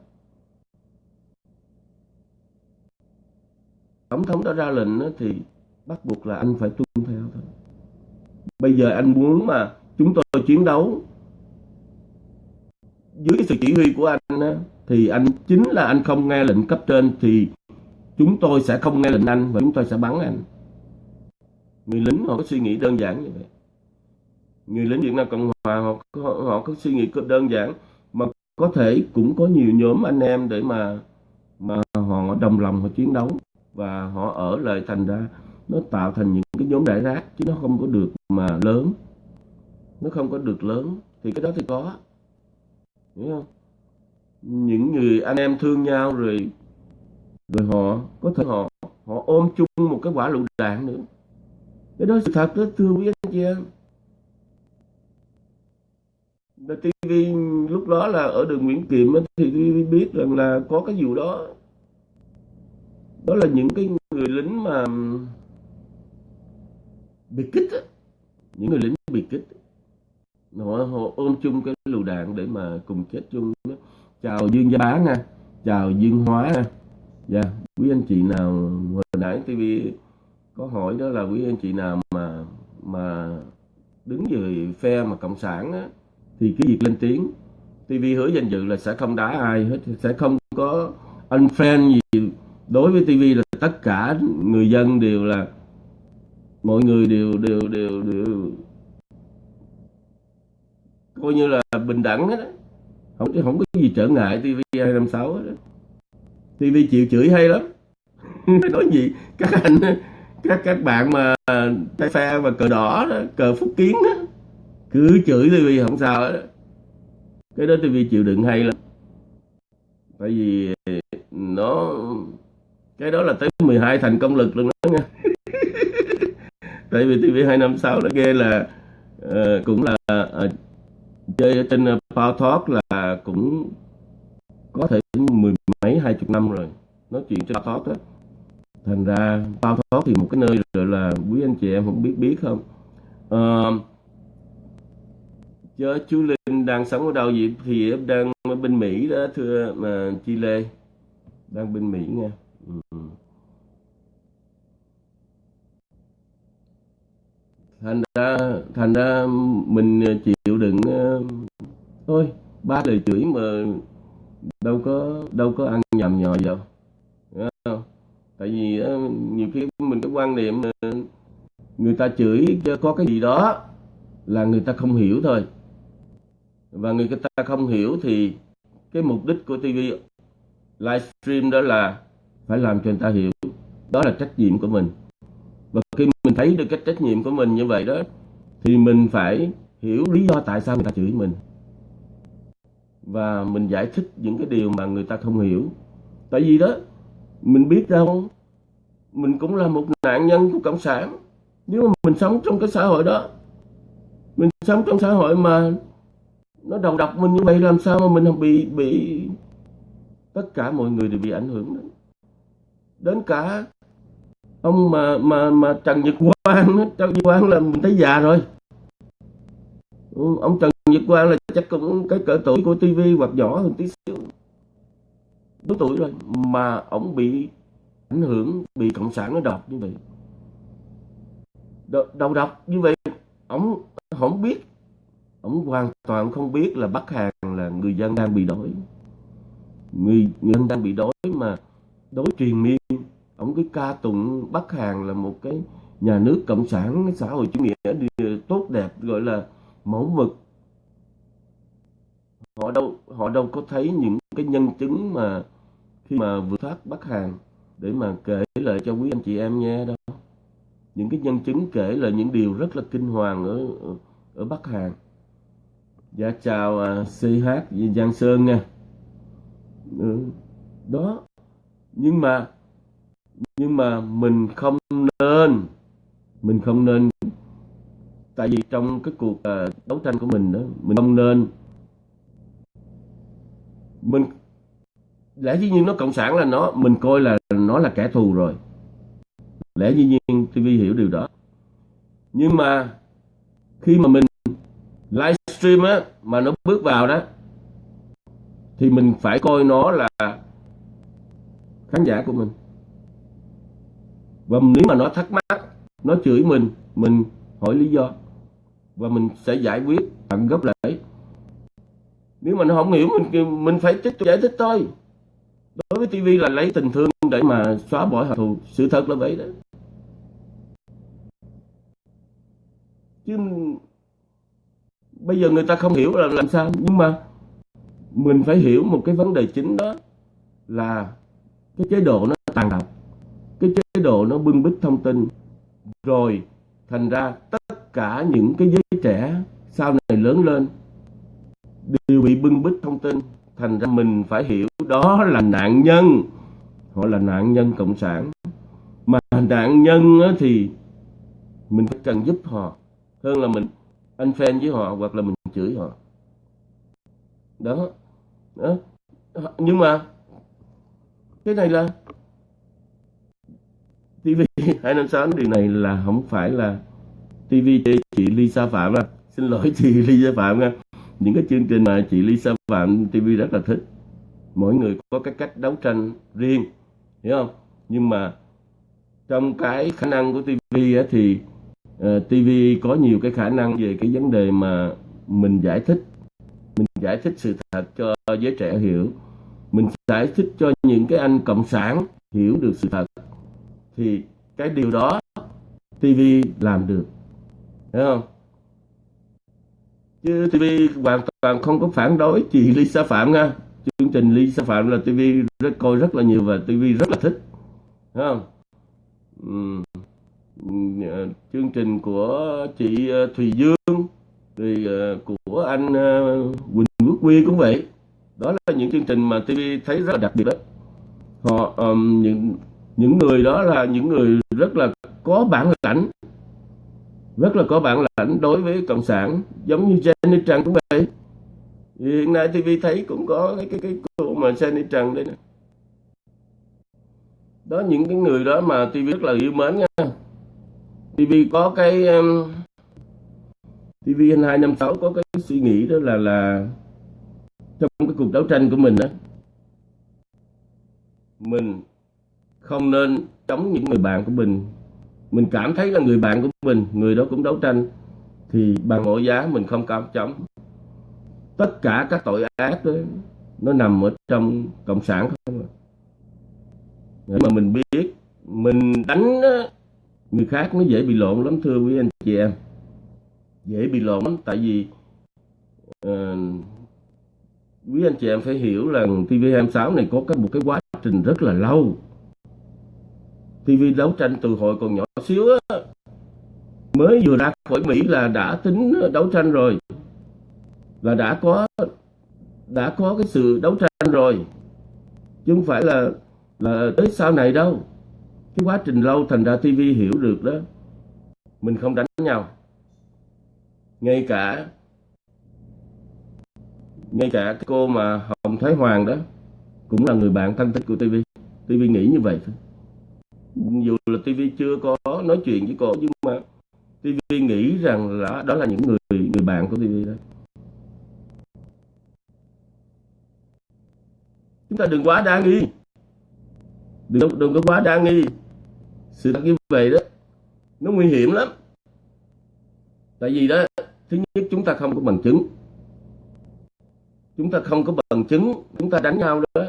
Tổng thống đã ra lệnh thì bắt buộc là anh phải tuân theo thôi. Bây giờ anh muốn mà chúng tôi chiến đấu dưới sự chỉ huy của anh thì anh chính là anh không nghe lệnh cấp trên thì chúng tôi sẽ không nghe lệnh anh và chúng tôi sẽ bắn anh. Người lính họ có suy nghĩ đơn giản như vậy người lính Việt Nam Cộng Hòa họ, họ, họ có suy nghĩ đơn giản mà có thể cũng có nhiều nhóm anh em để mà mà họ đồng lòng họ chiến đấu và họ ở lại thành ra nó tạo thành những cái nhóm đại rác chứ nó không có được mà lớn. Nó không có được lớn thì cái đó thì có. Hiểu không? Những người anh em thương nhau rồi rồi họ có thể họ họ ôm chung một cái quả lựu đạn nữa. Cái đó sự thật đó thưa quý anh chị em. TV lúc đó là ở đường Nguyễn Kiệm thì TV biết rằng là có cái vụ đó. Đó là những cái người lính mà bị kích á. Những người lính bị kích. Họ, họ ôm chung cái lựu đạn để mà cùng chết chung chào Dương Gia Bá nha. Chào Dương Hóa nha. Dạ yeah. quý anh chị nào hồi nãy TV có hỏi đó là quý anh chị nào mà mà đứng về phe mà cộng sản á, thì cái việc lên tiếng TV hứa danh dự là sẽ không đá ai hết sẽ không có unfriend gì. Đối với TV là tất cả người dân đều là mọi người đều đều đều đều coi như là bình đẳng hết không không có gì trở ngại TV 256 hết TV chịu chửi hay lắm. Nói gì? Các anh các các bạn mà tay phe và cờ đỏ đó, cờ phúc kiến đó, cứ chửi tivi không sao hết cái đó tivi chịu đựng hay lắm. Tại vì nó cái đó là tới 12 thành công lực luôn đó nha. Tại vì TV 256 nó ghê là uh, cũng là uh, chơi trên ờ, Power Talk là cũng có thể mười mấy hai chục năm rồi nói chuyện trên Power Talk đó. Thành ra Power Talk thì một cái nơi gọi là quý anh chị em không biết biết không? Uh, chứ chú Linh đang sống ở đâu vậy? Thì em đang ở bên Mỹ đó, thưa, mà Chile đang bên Mỹ nha. Ừ. thành ra thành ra mình chịu đựng ờ, thôi, ba lời chửi mà đâu có đâu có ăn nhầm nhò đâu không? tại vì ờ, nhiều khi mình có quan niệm ờ, người ta chửi có cái gì đó là người ta không hiểu thôi và người ta không hiểu thì cái mục đích của TV livestream đó là phải làm cho người ta hiểu. Đó là trách nhiệm của mình. Và khi mình thấy được cái trách nhiệm của mình như vậy đó, thì mình phải hiểu lý do tại sao người ta chửi mình. Và mình giải thích những cái điều mà người ta không hiểu. Tại vì đó, mình biết đâu, mình cũng là một nạn nhân của cộng sản. Nếu mà mình sống trong cái xã hội đó, mình sống trong xã hội mà nó đầu độc mình như vậy làm sao mà mình không bị bị tất cả mọi người đều bị ảnh hưởng đến đến cả ông mà mà mà Trần Nhật Quang Trần Nhật Quang là mình thấy già rồi. Ừ, ông Trần Nhật Quang là chắc cũng cái cỡ tuổi của TV hoặc nhỏ hơn tí xíu. Đúng tuổi rồi mà ông bị ảnh hưởng bị cộng sản nó độc như vậy. Đầu độc như vậy ông không biết ông hoàn toàn không biết là Bắc Hàn là người dân đang bị đói. Người, người dân đang bị đói mà đối truyền miên. Ông cứ ca tụng Bắc Hàn là một cái nhà nước cộng sản xã hội chủ nghĩa tốt đẹp gọi là mẫu mực. Họ đâu họ đâu có thấy những cái nhân chứng mà khi mà vượt thoát Bắc Hàn để mà kể lại cho quý anh chị em nghe đâu những cái nhân chứng kể là những điều rất là kinh hoàng ở ở Bắc Hàn dạ chào à, CH Giang Sơn nha. Ừ, đó. Nhưng mà nhưng mà mình không nên mình không nên tại vì trong cái cuộc uh, đấu tranh của mình đó mình không nên. Mình lẽ dĩ nhiên nó cộng sản là nó mình coi là nó là kẻ thù rồi. Lẽ dĩ nhiên TV hiểu điều đó. Nhưng mà khi mà mình livestream á, mà nó bước vào đó, thì mình phải coi nó là khán giả của mình. Và nếu mà nó thắc mắc, nó chửi mình mình hỏi lý do, và mình sẽ giải quyết bằng gấp lại nếu mà nó không hiểu, mình mình phải tiếp tục giải thích thôi. Đối với TV là lấy tình thương để mà xóa bỏ hận thù, sự thật là vậy đó. Chứ bây giờ người ta không hiểu là làm sao, nhưng mà mình phải hiểu một cái vấn đề chính đó là cái chế độ nó tàn độc, cái chế độ nó bưng bít thông tin. Rồi thành ra tất cả những cái giới trẻ sau này lớn lên đều bị bưng bít thông tin. Thành ra mình phải hiểu đó là nạn nhân. Họ là nạn nhân cộng sản. Mà nạn nhân thì mình phải cần giúp họ hơn là mình anh fan với họ hoặc là mình chửi họ. Đó, đó. nhưng mà cái này là TV 256 điều này là không phải là TV chị Lisa Phạm à. xin lỗi chị Lisa Phạm nha. Những cái chương trình mà chị Lisa Phạm TV rất là thích. Mỗi người có cái cách đấu tranh riêng hiểu không? Nhưng mà trong cái khả năng của TV thì Ờ, uh, TV có nhiều cái khả năng về cái vấn đề mà mình giải thích mình giải thích sự thật cho giới trẻ hiểu. Mình giải thích cho những cái anh cộng sản hiểu được sự thật. Thì cái điều đó TV làm được hiểu không? Chứ TV hoàn toàn không có phản đối chị Lisa Phạm nha. Chương trình Lisa Phạm là TV rất coi rất là nhiều và TV rất là thích hiểu không? Ừ. À, chương trình của chị à, Thùy Dương thì à, của anh Quỳnh Quốc Quy cũng vậy. Đó là những chương trình mà TV thấy rất là đặc biệt đó. Họ um, những những người đó là những người rất là có bản lãnh rất là có bản lãnh đối với cộng sản giống như Jenny Trần cũng vậy. Hiện nay TV thấy cũng có cái cái cái cô mà Jenny Trần đây nè. Đó những cái người đó mà TV rất là yêu mến nha. TV có cái um, TV 256 có cái suy nghĩ đó là là trong cái cuộc đấu tranh của mình đó mình không nên chống những người bạn của mình. Mình cảm thấy là người bạn của mình người đó cũng đấu tranh thì bằng mọi giá mình không cảm chống. Tất cả các tội ác đó nó nằm ở trong cộng sản không à. mà mình biết mình đánh người khác nó dễ bị lộn lắm thưa quý anh chị em. Dễ bị lộn lắm tại vì uh, quý anh chị em phải hiểu là TV26 này có cái một cái quá trình rất là lâu. TV đấu tranh từ hồi còn nhỏ xíu á mới vừa ra khỏi Mỹ là đã tính đấu tranh rồi. Là đã có đã có cái sự đấu tranh rồi. Chứ không phải là là tới sau này đâu cái quá trình lâu thành ra TV hiểu được đó. Mình không đánh nhau. Ngay cả ngay cả cái cô mà Hồng Thái Hoàng đó cũng là người bạn thân thích của TV TV nghĩ như vậy thôi. Dù là TV chưa có nói chuyện với cô, nhưng mà TV nghĩ rằng là đó là những người người bạn của TV đó. Chúng ta đừng quá đa nghi. Đừng đừng có quá đa nghi sự thật như vậy đó, nó nguy hiểm lắm. Tại vì đó, thứ nhất chúng ta không có bằng chứng. Chúng ta không có bằng chứng, chúng ta đánh nhau đó.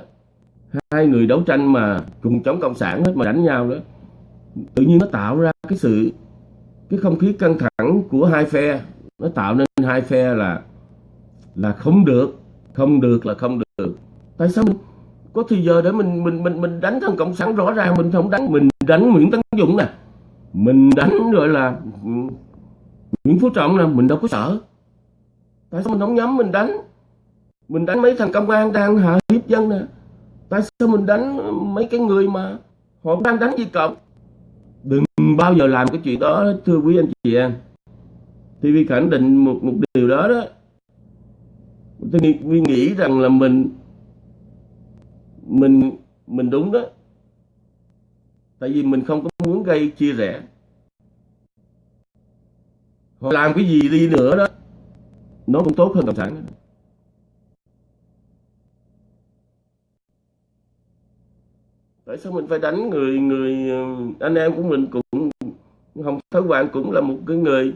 Hai người đấu tranh mà cùng chống cộng sản hết mà đánh nhau đó, tự nhiên nó tạo ra cái sự, cái không khí căng thẳng của hai phe. Nó tạo nên hai phe là là không được không được là không được. Tại sao mình, có thì giờ để mình mình mình mình đánh thằng cộng sản rõ ràng, mình không đánh, mình đánh nguyễn tấn dũng nè. Mình đánh gọi là nguyễn phú trọng nè mình đâu có sợ. Tại sao mình không nhắm mình đánh? Mình đánh mấy thằng công an đang hạ hiếp dân nè. Tại sao mình đánh mấy cái người mà họ đang đánh gì cộng? Đừng bao giờ làm cái chuyện đó thưa quý anh chị em. Thì vì khẳng định một một điều đó đó. Tôi nghĩ, nghĩ rằng là mình mình mình đúng đó tại vì mình không có muốn gây chia rẽ. Hoặc làm cái gì đi nữa đó, nó cũng tốt hơn cộng sản. Đó. tại sao mình phải đánh người người, anh em của mình cũng, hồng thái hoàng cũng là một cái người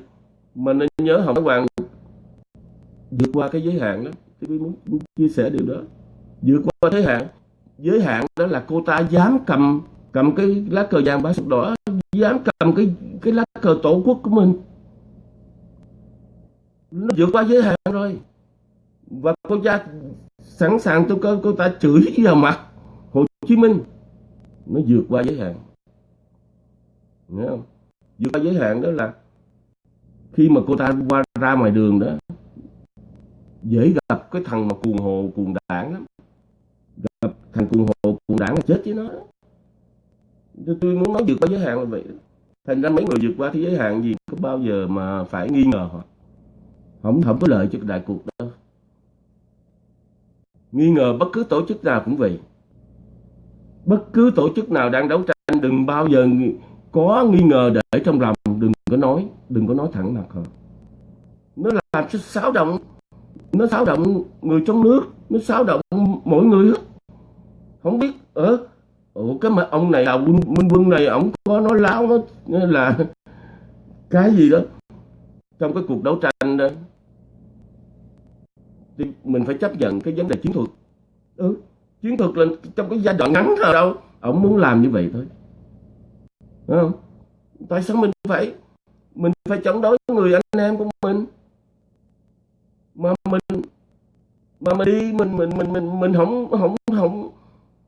mà nên nhớ hồng thái hoàng vượt qua cái giới hạn đó. Tôi muốn chia sẻ điều đó. Vượt qua giới hạn. Giới hạn đó là cô ta dám cầm cầm cái lá cờ vàng ba sọc đỏ dám cầm cái cái lá cờ tổ quốc của mình. Nó vượt qua giới hạn rồi. Và cô ta sẵn sàng tôi cô, cô ta chửi vào mặt Hồ Chí Minh. Nó vượt qua giới hạn. Nghe không? vượt qua giới hạn đó là khi mà cô ta qua ra ngoài đường đó dễ gặp cái thằng mà cuồng hồ cuồng đảng lắm. Gặp thằng cuồng hồ cuồng đảng là chết với nó tôi muốn nói vượt qua giới hạn là vậy. Thành ra mấy người vượt qua thế giới hạn gì có bao giờ mà phải nghi ngờ họ? Không không có lợi cho đại cuộc đâu. Nghi ngờ bất cứ tổ chức nào cũng vậy. Bất cứ tổ chức nào đang đấu tranh, đừng bao giờ có nghi ngờ để trong lòng, đừng có nói, đừng có nói thẳng mặt họ. Nó làm cho xáo động, nó xáo động người trong nước, nó xáo động mỗi người không biết ở ủa cái mà ông này là minh quân, quân này ông có nói láo nó là cái gì đó trong cái cuộc đấu tranh đó? Thì mình phải chấp nhận cái vấn đề chiến thuật. Ừ. Chiến thuật là trong cái giai đoạn ngắn thôi đâu. Ông muốn làm như vậy thôi. Đúng không? Tại sao mình phải mình phải chống đối người anh em của mình? Mà mình mà mình đi mình mình mình mình mình không không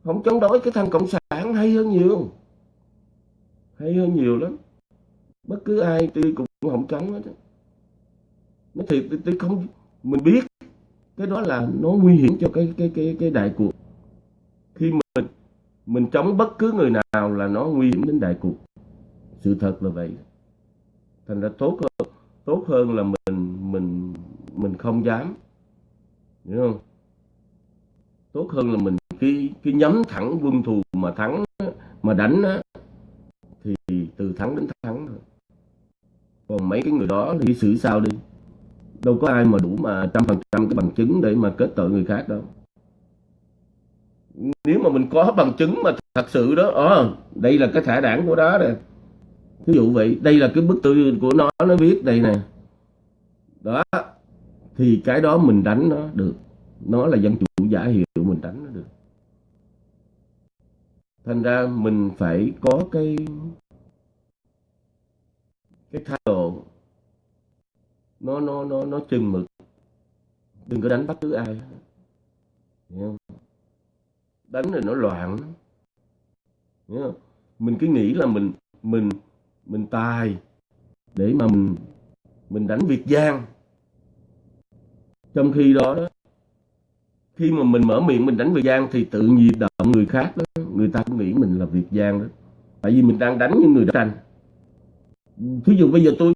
không, chống đối cái thằng cộng sản hay hơn nhiều. Hay hơn nhiều lắm. Bất cứ ai tôi cũng không chống hết nói thiệt tôi không mình biết cái đó là nó nguy hiểm cho cái cái cái cái đại cuộc. Khi mình mình chống bất cứ người nào là nó nguy hiểm đến đại cuộc. Sự thật là vậy. Thành ra tốt hơn tốt hơn là mình mình mình không dám. Hiểu không? Tốt hơn là mình cái cái nhắm thẳng quân thù mà thắng mà đánh á, thì từ thắng đến thắng thôi. Còn mấy cái người đó thì xử sao đi? Đâu có ai mà đủ mà trăm phần trăm cái bằng chứng để mà kết tội người khác đâu. Nếu mà mình có bằng chứng mà thật sự đó ờ đây là cái thẻ đảng của đó nè. Ví dụ vậy đây là cái bức tư của nó nó viết đây nè. Đó thì cái đó mình đánh nó được. Nó là dân chủ giả hiệu mình đánh nó được thành ra mình phải có cái cái thái độ. Nó nó nó nó chừng mực. Đừng có đánh bất cứ ai. Hiểu không? Đánh rồi nó loạn. Hiểu không? mình cứ nghĩ là mình mình mình tài để mà mình mình đánh Việt Giang. Trong khi đó đó khi mà mình mở miệng mình đánh Việt Giang thì tự nhiên động người khác đó người ta cũng nghĩ mình là Việt Giang đó. Tại vì mình đang đánh những người đấu tranh thí dụ bây giờ tôi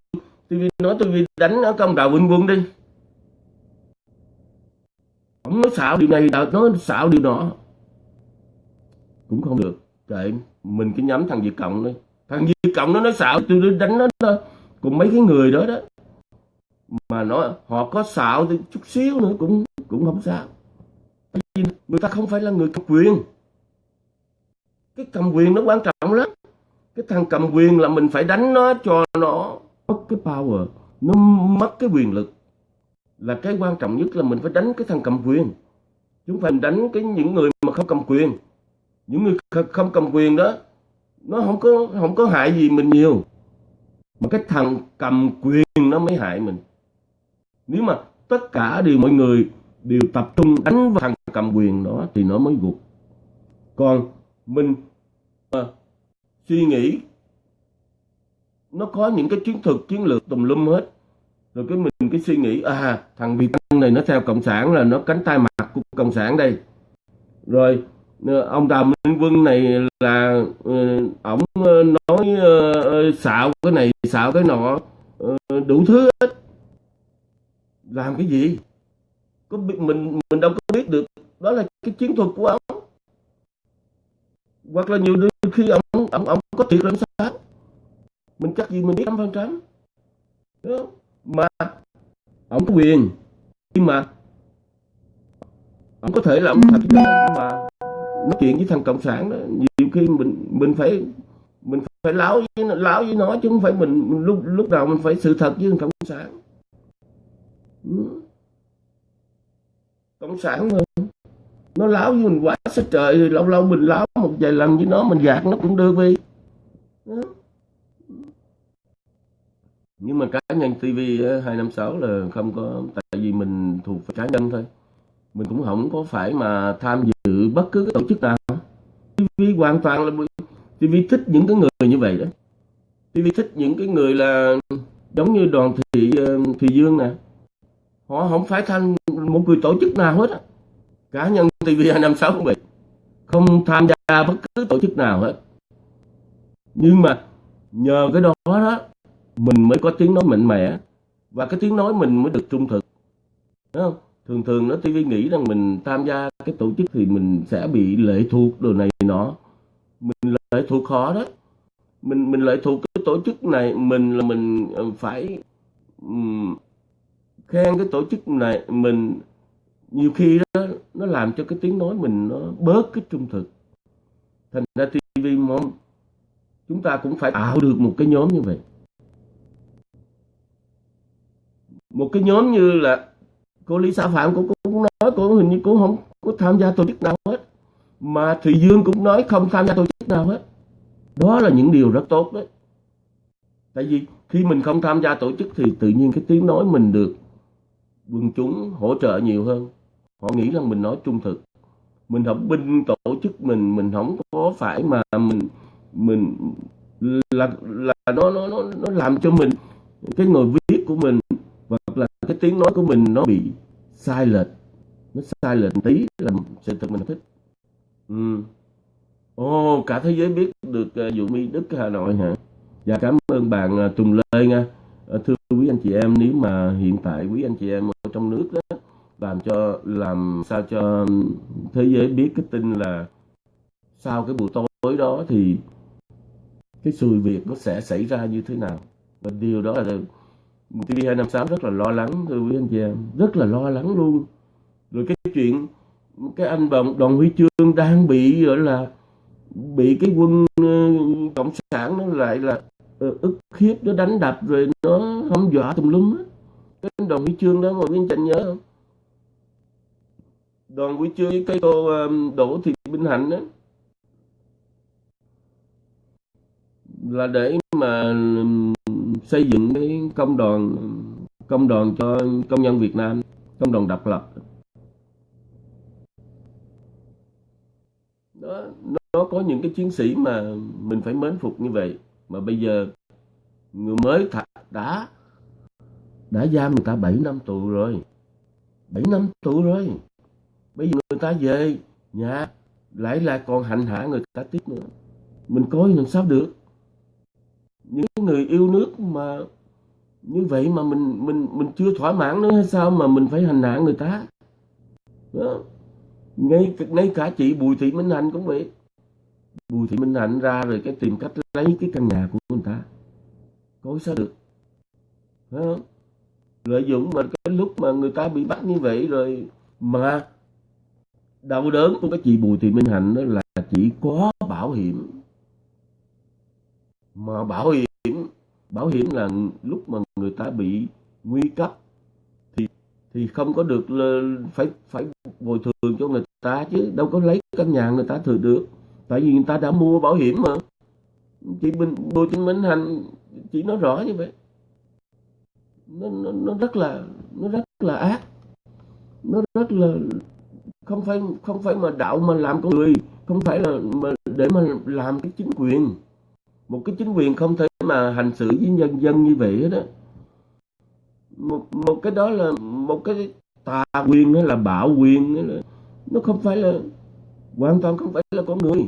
tôi nói tôi đánh ở công đạo Vinh Quân đi. Ông nói xạo điều này nói xạo điều nọ. Cũng không được. Kệ, mình cứ nhắm thằng Việt Cộng đi. Thằng Việt Cộng nó nói xạo, tôi đánh nó đó cùng mấy cái người đó đó. Mà nó, họ có xạo thì chút xíu nữa cũng cũng không sao. Người ta không phải là người cầm quyền cái cầm quyền nó quan trọng lắm. Cái thằng cầm quyền là mình phải đánh nó cho nó mất cái power, nó mất cái quyền lực. Là cái quan trọng nhất là mình phải đánh cái thằng cầm quyền. Chúng phải đánh cái những người mà không cầm quyền. Những người không cầm quyền đó, nó không có không có hại gì mình nhiều. Mà cái thằng cầm quyền nó mới hại mình. Nếu mà tất cả đều, mọi người đều tập trung đánh vào thằng cầm quyền đó thì nó mới gục. Còn mình uh, suy nghĩ. Nó có những cái chiến thuật chiến lược tùm lum hết. Rồi cái mình cái suy nghĩ à thằng Việt Tân này nó theo cộng sản là nó cánh tay mặt của cộng sản đây. Rồi à, ông Đào Minh Quân này là ừ, ổng ờ, nói ờ, ờ, xạo cái này xạo cái nọ đủ thứ hết. Làm cái gì? Có biết mình mình đâu có biết được. Đó là cái chiến thuật của ông hoặc là nhiều khi ông ông ông có thiệt làm sao mình chắc gì mình biết trăm phần trăm mà ông có quyền. Nhưng mà ông có thể là ông thật mà nói chuyện với thằng cộng sản đó nhiều khi mình mình phải mình phải láo với láo với nó chứ không phải mình, mình lúc lúc nào mình phải sự thật với thằng cộng sản. Ừ. Cộng sản mà nó láo với mình quá sức trời, lâu lâu mình láo một vài lần với nó, mình gạt nó cũng được đi nhưng mà cá nhân TV 256 là không có, tại vì mình thuộc cá nhân thôi. Mình cũng không có phải mà tham dự bất cứ cái tổ chức nào. TV hoàn toàn là TV thích những cái người như vậy đó. TV thích những cái người là giống như đoàn thị ờ, thị dương nè. Họ không phải thành một người tổ chức nào hết á. Cá nhân TV 256 cũng vậy. Không tham gia bất cứ tổ chức nào hết. Nhưng mà nhờ cái đó đó mình mới có tiếng nói mạnh mẽ. Và cái tiếng nói mình mới được trung thực. Đúng không? thường thường nó TV nghĩ rằng mình tham gia cái tổ chức thì mình sẽ bị lệ thuộc đồ này nọ. Mình lệ thuộc khó đó. Mình mình lệ thuộc cái tổ chức này mình là mình ờ, phải um, khen cái tổ chức này mình. Nhiều khi đó nó làm cho cái tiếng nói mình nó bớt cái trung thực. Thành ra TV mong chúng ta cũng phải tạo được một cái nhóm như vậy. Một cái nhóm như là cô Lý Sa Phạm cũng, cũng nói cô hình như cô không có tham gia tổ chức nào hết. Mà Thùy Dương cũng nói không tham gia tổ chức nào hết. Đó là những điều rất tốt đấy. Tại vì khi mình không tham gia tổ chức thì tự nhiên cái tiếng nói mình được quần chúng hỗ trợ nhiều hơn họ nghĩ rằng mình nói trung thực mình không binh tổ chức mình mình không có phải mà mình mình là là nó nó nó nó làm cho mình cái người viết của mình hoặc là cái tiếng nói của mình nó bị sai lệch nó sai lệch tí là sự thật mình thích ừ. Ồ, cả thế giới biết được uh, vụ mi Đức Hà Nội hả? Dạ cảm ơn bạn uh, Tùng Lê nha. Uh, thưa quý anh chị em, nếu mà hiện tại quý anh chị em ở trong nước đó, làm cho làm sao cho thế giới biết cái tin là sau cái buổi tối đó thì cái sự việc nó sẽ xảy ra như thế nào. Và điều đó là TV256 rất là lo lắng thưa quý anh chị em rất là lo lắng luôn. Rồi cái chuyện cái anh đồng đoàn huy chương đang bị gọi là bị cái quân uh, cộng sản nó lại là uh, ức hiếp nó đánh đập rồi nó hâm dọa tùm lum á. Cái đoàn huy chương đó mọi người anh nhớ không? Đoàn buổi chương với cái cô um, đỗ thị minh hạnh đó là để mà um, xây dựng cái công đoàn công đoàn cho công nhân Việt Nam công đoàn độc lập. Đó nó có những cái chiến sĩ mà mình phải mến phục như vậy. Mà bây giờ người mới thả, đã đã giam người ta 7 năm tù rồi. 7 năm tù rồi bây giờ người ta về, nhà, lại lại còn hành hạ người ta tiếp nữa. Mình coi làm sao được? Những người yêu nước mà như vậy mà mình mình mình chưa thỏa mãn nữa hay sao mà mình phải hành hạ người ta? Đó. ngay ngay cả chị Bùi Thị Minh Hạnh cũng vậy. Bùi Thị Minh Hạnh ra rồi cái tìm cách lấy cái căn nhà của người ta. Có sao được? Đó. lợi dụng mà cái lúc mà người ta bị bắt như vậy rồi mà đau đớn của cái chị Bùi Thị Minh Hạnh đó là chỉ có bảo hiểm. Mà bảo hiểm bảo hiểm là lúc mà người ta bị nguy cấp thì thì không có được phải phải bồi thường cho người ta chứ đâu có lấy căn nhà người ta thừa được. Tại vì người ta đã mua bảo hiểm mà. Chị Bình Bùi Thị Minh Hạnh chỉ nói rõ như vậy. Nó, nó, nó rất là nó rất là ác. Nó rất là không phải không phải mà đạo mà làm con người không phải là mà để mà làm cái chính quyền. Một cái chính quyền không thể mà hành xử với nhân dân như vậy đó một, một cái đó là một cái tà quyền hay là bạo quyền hay là nó không phải là hoàn toàn không phải là con người.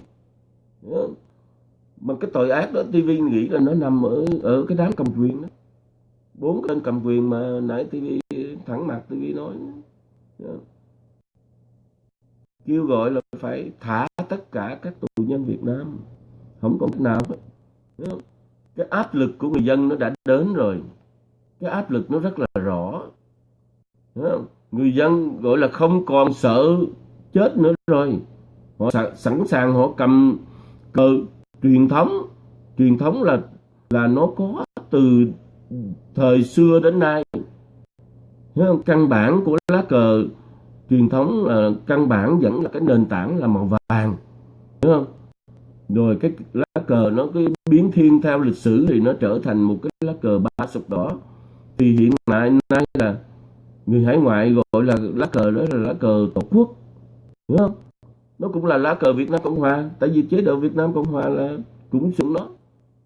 Mà cái tội ác đó TV nghĩ là nó nằm ở ở cái đám cầm quyền đó. Bốn cái cầm quyền mà nãy TV thẳng mặt TV nói kêu gọi là phải thả tất cả các tù nhân Việt Nam. Không có cách nào hết. Cái áp lực của người dân nó đã đến rồi. Cái áp lực nó rất là rõ. Người dân gọi là không còn sợ chết nữa rồi. Họ sẵn sàng họ cầm cờ truyền thống. Truyền thống là là nó có từ thời xưa đến nay. Căn bản của lá cờ truyền thống là căn bản vẫn là cái nền tảng là màu vàng, đúng không? Rồi cái lá cờ nó cái biến thiên theo lịch sử thì nó trở thành một cái lá cờ ba sọc đỏ. Thì hiện tại nay là người hải ngoại gọi là lá cờ đó là lá cờ tổ quốc, đúng không? Nó cũng là lá cờ Việt Nam Cộng Hòa, tại vì chế độ Việt Nam Cộng Hòa là cũng sủng nó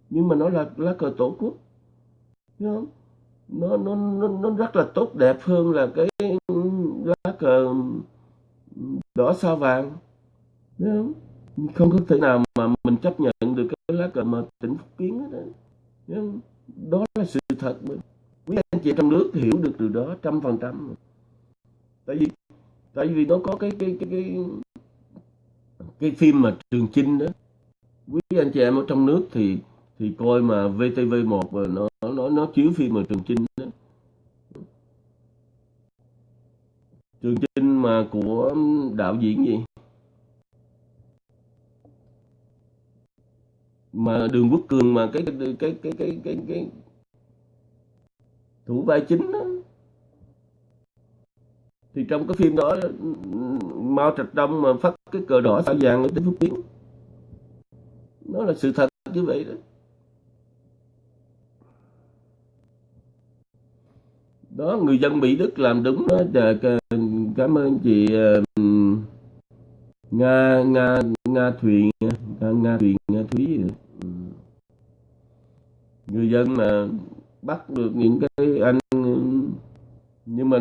nhưng mà nó là lá cờ tổ quốc, đúng không? Nó nó nó nó rất là tốt đẹp hơn là cái đỏ sao vàng. Không? Không có thể nào mà mình chấp nhận được cái lá cờ mà tỉnh Phúc Kiến đó, đó. đó là sự thật mà. Quý anh chị trong nước hiểu được từ đó trăm phần trăm. Tại vì tại vì nó có cái cái cái cái cái phim mà Trường Chinh đó. Quý anh chị em ở trong nước thì thì coi mà VTV1 nó nó nó chiếu phim mà Trường Chinh đó. Trường trinh mà của đạo diễn gì? Mà Đường Quốc Cường mà cái cái cái cái cái cái, cái thủ vai chính đó. thì trong cái phim đó Mao Trạch Đông mà phát cái cờ đỏ sao vàng ở tỉnh Phúc Kiến. Nó là sự thật như vậy đó. Đó người dân Mỹ Đức làm đúng đó. Dạ, cảm ơn chị Nga Nga Nga Thuyền Nga, Nga Thuyền Nga Thúy. Người dân mà bắt được những cái anh nhưng mà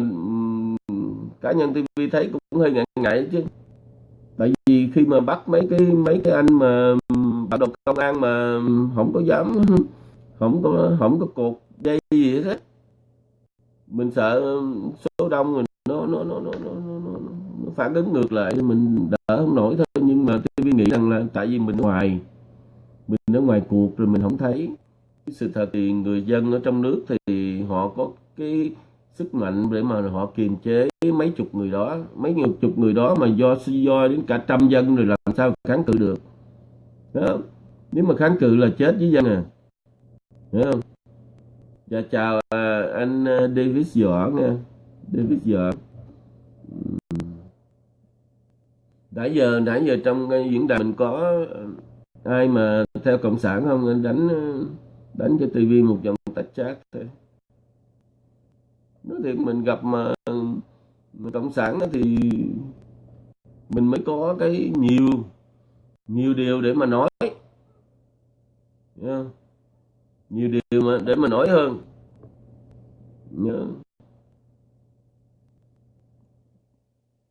cá nhân TV thấy cũng hơi ngại ngại chứ. Tại vì khi mà bắt mấy cái mấy cái anh mà bắt đầu công an mà không có dám không có không có cột dây gì hết mình sợ ừ, số đông mình nó nó nó nó nó, nó, nó, nó phản ứng ngược lại mình đỡ không nổi thôi. Nhưng mà TV nghĩ rằng là tại vì mình ở ngoài mình ở ngoài cuộc rồi mình không thấy sự thật thì người dân ở trong nước thì họ có cái sức mạnh để mà họ kiềm chế mấy chục người đó mấy chục người đó mà do do đến cả trăm dân rồi làm sao kháng cự được. Đó. Nếu mà kháng cự là chết với dân à. Hiểu không? Dạ chào à, anh David Võ nha David Võ nãy giờ nãy giờ trong diễn đàn mình có à, ai mà theo cộng sản không? Anh đánh à, đánh cho tivi một dòng tách chat thôi. Nói thiệt mình gặp mà, mà cộng sản thì mình mới có cái nhiều nhiều điều để mà nói. Yeah nhiều điều mà để mà nói hơn. Nhớ.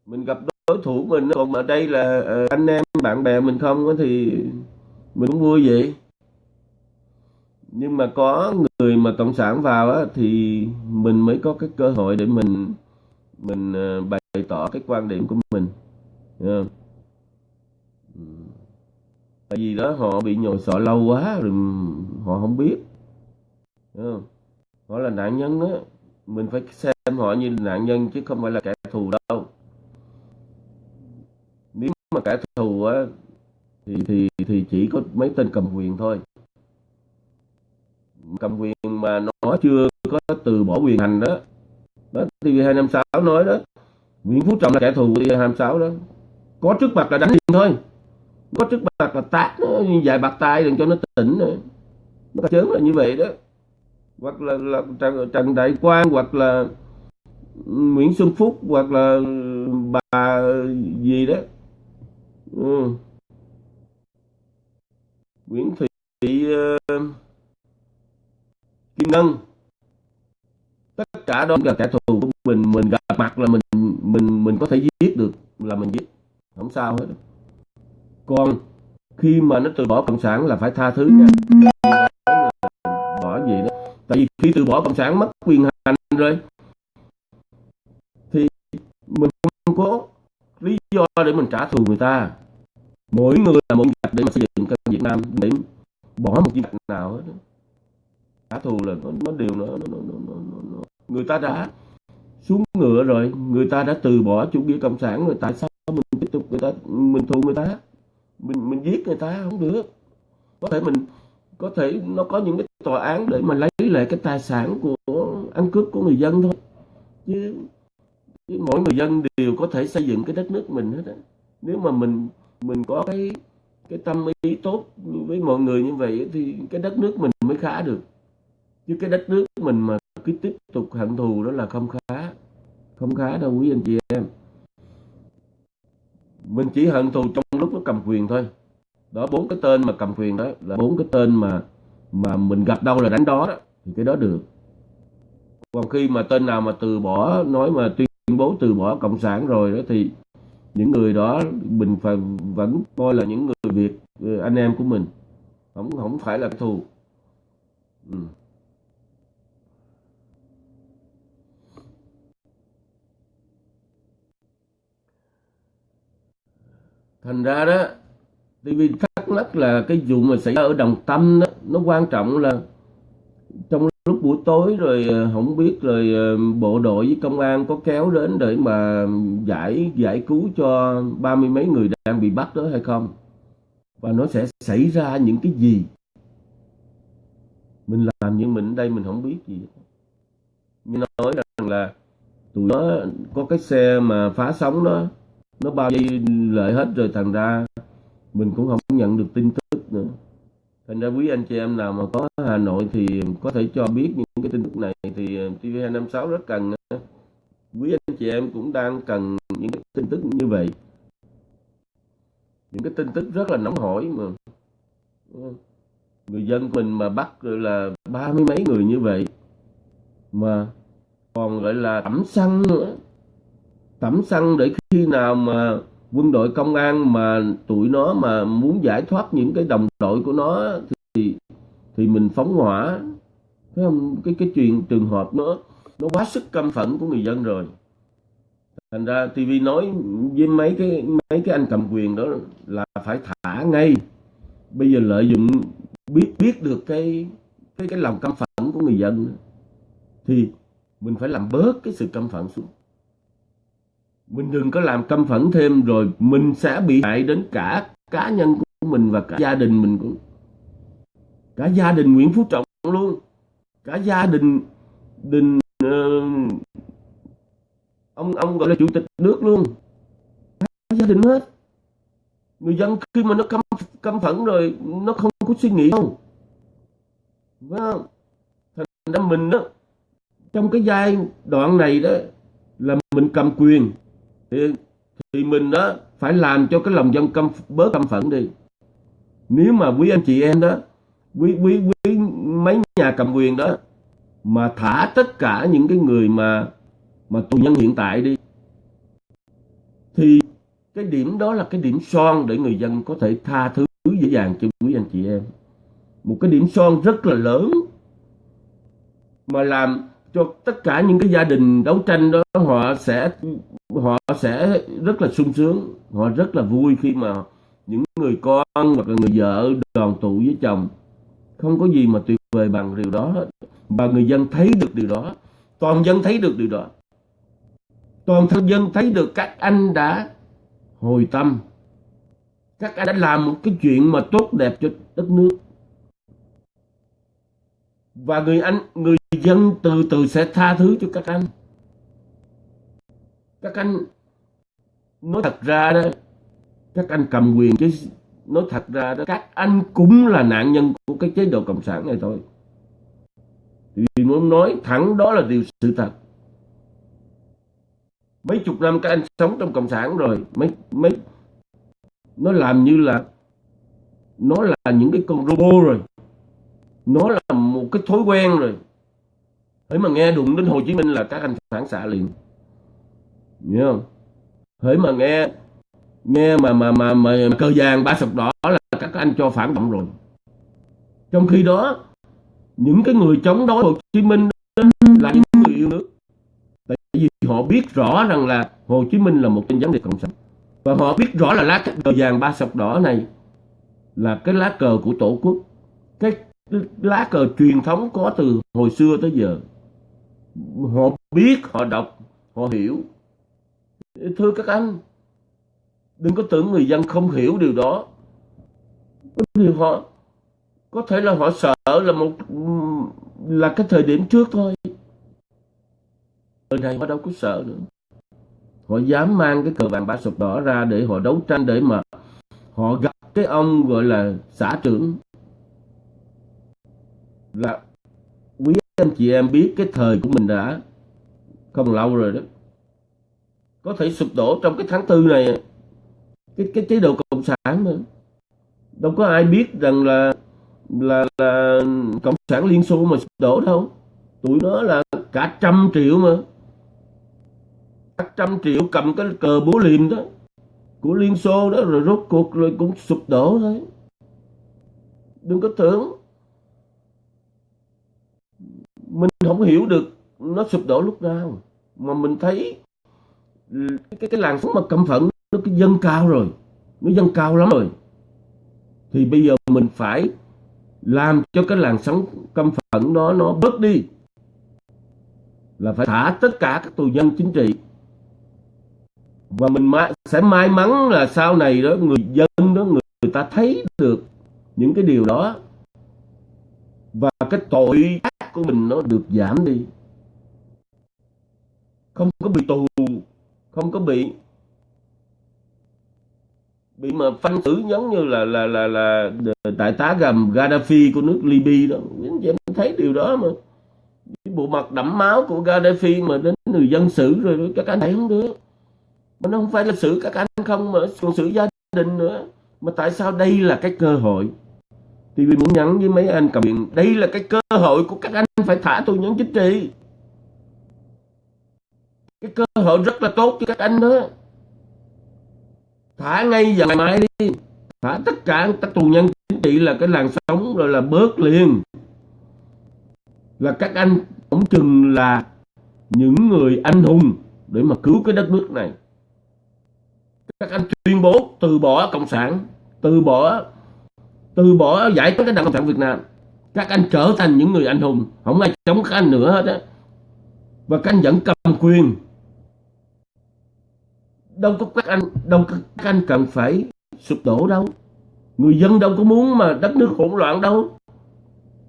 Mình gặp đối thủ mình còn ở đây là ờ, anh em bạn bè mình không thì mình cũng vui vậy. Nhưng mà có người mà cộng sản vào á, thì mình mới có cái cơ hội để mình mình ờ, bày tỏ cái quan điểm của mình. Ừ. Tại vì đó họ bị nhồi sọ lâu quá rồi họ không biết không? họ là nạn nhân đó mình phải xem họ như nạn nhân chứ không phải là kẻ thù đâu. Nếu mà kẻ thù á, thì thì thì chỉ có mấy tên cầm quyền thôi. Cầm quyền mà nó chưa có từ bỏ quyền hành đó. Đó TV256 nói đó. Nguyễn Phú Trọng là kẻ thù của TV256 đó. Có trước mặt là đánh liền thôi. Có trước mặt là tát nó dài bạc tay đừng cho nó tỉnh nữa. Nó chớm là như vậy đó hoặc là, là Trần, Trần Đại Quang hoặc là Nguyễn Xuân Phúc hoặc là bà gì đó. Ừ. Nguyễn Thị uh, Kim Ngân. Tất cả đó là kẻ thù của mình. Mình gặp mặt là mình mình mình có thể giết được là mình giết. Không sao hết. Còn khi mà nó từ bỏ cộng sản là phải tha thứ nha tại vì khi từ bỏ cộng sản mất quyền hành rồi thì mình không có lý do để mình trả thù người ta. Mỗi người là một gạch để mà xây dựng cái Việt Nam để bỏ một việc nào hết trả thù là nó, nó đều nó, nó, nó, nó, nó, nó người ta đã xuống ngựa rồi người ta đã từ bỏ chủ nghĩa cộng sản rồi tại sao mình tiếp tục người ta mình thù người ta? Mình mình giết người ta không được. Có thể mình có thể nó có những cái tòa án để mà lấy lại cái tài sản của ăn cướp của người dân thôi. Chứ, chứ mỗi người dân đều có thể xây dựng cái đất nước mình hết á. Nếu mà mình mình có cái cái tâm ý tốt với mọi người như vậy thì cái đất nước mình mới khá được. Chứ cái đất nước mình mà cứ tiếp tục hận thù đó là không khá không khá đâu quý anh chị em. Mình chỉ hận thù trong lúc nó cầm quyền thôi. Đó bốn cái tên mà cầm quyền đó là bốn cái tên mà mà mình gặp đâu là đánh đó đó, thì cái đó được. Còn khi mà tên nào mà từ bỏ, nói mà tuyên bố từ bỏ cộng sản rồi đó, thì những người đó mình phải vẫn coi là những người việt, anh em của mình. Không không phải là thù. Ừ. thành ra đó TV thắc mắc là cái vụ mà xảy ra ở Đồng Tâm đó nó quan trọng là trong lúc buổi tối rồi ờ, không biết rồi ờ, bộ đội với công an có kéo đến để mà giải giải cứu cho ba mươi mấy người đang bị bắt đó hay không? Và nó sẽ xảy ra những cái gì? Mình làm như mình ở đây mình không biết gì. Nhưng nói rằng là tụi nó có cái xe mà phá sóng đó, nó bao dây lợi hết rồi thành ra mình cũng không nhận được tin tức nữa thành ra quý anh chị em nào mà có Hà Nội thì có thể cho biết những cái tin tức này thì ờ, TV256 rất cần ờ. quý anh chị em cũng đang cần những cái tin tức như vậy. Những cái tin tức rất là nóng hổi mà người dân mình mà bắt là ba mươi mấy người như vậy mà còn gọi là tẩm xăng nữa. Tẩm xăng để khi nào mà quân đội công an mà tụi nó mà muốn giải thoát những cái đồng đội của nó thì thì mình phóng hỏa. Thấy không? Cái cái chuyện trường hợp nó nó quá sức căm phẫn của người dân rồi. Thành ra TV nói với mấy cái mấy cái anh cầm quyền đó là phải thả ngay. Bây giờ lợi dụng biết biết được cái cái cái lòng căm phẫn của người dân thì mình phải làm bớt cái sự căm phẫn xuống mình đừng có làm căm phẫn thêm rồi mình sẽ bị hại đến cả cá nhân của mình và cả gia đình mình cũng. Cả gia đình Nguyễn Phú Trọng luôn. Cả gia đình đình uh, ông ông gọi là chủ tịch nước luôn. Cả gia đình hết. Người dân khi mà nó căm căm phẫn rồi nó không có suy nghĩ không phải không? Thành ra mình đó trong cái giai đoạn này đó là mình cầm quyền thì, thì mình đó phải làm cho cái lòng dân căm bớt căm phẫn đi. Nếu mà quý anh chị em đó quý quý quý mấy nhà cầm quyền đó mà thả tất cả những cái người mà mà tù nhân hiện tại đi thì cái điểm đó là cái điểm son để người dân có thể tha thứ dễ dàng cho quý anh chị em. Một cái điểm son rất là lớn mà làm cho tất cả những cái gia đình đấu tranh đó họ sẽ họ sẽ rất là sung sướng, họ rất là vui khi mà những người con hoặc là người vợ, đoàn tụ với chồng, không có gì mà tuyệt vời bằng điều đó hết. Và người dân thấy được điều đó, toàn dân thấy được điều đó. Toàn thân dân thấy được các anh đã hồi tâm. Các anh đã làm một cái chuyện mà tốt đẹp cho đất nước. Và người anh, người dân từ từ sẽ tha thứ cho các anh các anh nói thật ra đó. Các anh cầm quyền chứ. Nói thật ra đó, các anh cũng là nạn nhân của cái chế độ cộng sản này thôi. Vì muốn nói thẳng đó là điều sự thật. Mấy chục năm các anh sống trong cộng sản rồi, mấy mấy, nó làm như là, nó là những cái con robot rồi. Nó là một cái thói quen rồi. Thế mà nghe đụng đến Hồ Chí Minh là các anh phản xạ liền hiểu không? Hỡi mà nghe nghe mà mà mà, mà, mà cờ vàng ba sọc đỏ là các anh cho phản động rồi. Trong khi đó những cái người chống đối Hồ Chí Minh là những người yêu nước. Tại vì họ biết rõ rằng là Hồ Chí Minh là một tên gián điệp cộng sản. Và họ biết rõ là lá cờ vàng ba sọc đỏ này là cái lá cờ của tổ quốc. Cái lá cờ truyền thống có từ hồi xưa tới giờ. Họ biết họ đọc họ hiểu thưa các anh, đừng có tưởng người dân không hiểu điều đó. Điều họ, có thể là họ sợ là một, là cái thời điểm trước thôi. Thời này họ đâu có sợ nữa. Họ dám mang cái cờ vàng ba sọc đỏ ra để họ đấu tranh để mà họ gặp cái ông gọi là xã trưởng. Là quý anh chị em biết cái thời của mình đã không lâu rồi đó có thể sụp đổ trong cái tháng tư này. Cái cái chế độ cộng sản mà. Đâu có ai biết rằng là là là cộng sản liên xô mà sụp đổ đâu. Tụi nó là cả trăm triệu mà. Cả trăm triệu cầm cái cờ búa liềm đó của liên xô đó, rồi rốt cuộc rồi cũng sụp đổ thôi. Đừng có tưởng mình không hiểu được nó sụp đổ lúc nào. Mà mình thấy cái cái làn sóng mà căm phận nó cái dâng cao rồi. Nó dâng cao lắm rồi. Thì bây giờ mình phải làm cho cái làn sóng căm phẫn đó nó bớt đi. Là phải thả tất cả các tù nhân chính trị. Và mình sẽ may mắn là sau này đó người dân đó người, người ta thấy được những cái điều đó. Và cái tội ác của mình nó được giảm đi. Không có bị tù không có bị. Bị mà phanh xử giống như là là là là, đại tá gầm Gaddafi của nước Libya đó. Anh em thấy điều đó mà. Cái bộ mặt đẫm máu của Gaddafi mà đến người dân xử rồi các anh thấy không được. Mà nó không phải là xử các anh không mà còn xử gia đình nữa. Mà tại sao đây là cái cơ hội? Thì vì muốn nhắn với mấy anh cầm điện đây là cái cơ hội của các anh phải thả tù nhân chính trị cái cơ hội rất là tốt cho các anh đó. Thả ngay giờ ngày mai đi. Thả tất cả các tù nhân chính trị là cái làn sóng rồi là bớt liền. Là các anh cũng chừng là những người anh hùng để mà cứu cái đất nước này. Các anh tuyên bố từ bỏ cộng sản, từ bỏ từ bỏ giải phóng cái đảng cộng sản việt nam. Các anh trở thành những người anh hùng, không ai chống các anh nữa hết á. Và các anh vẫn cầm quyền đâu có các anh, đâu có các anh cần phải sụp đổ đâu. Người dân đâu có muốn mà đất nước hỗn loạn đâu.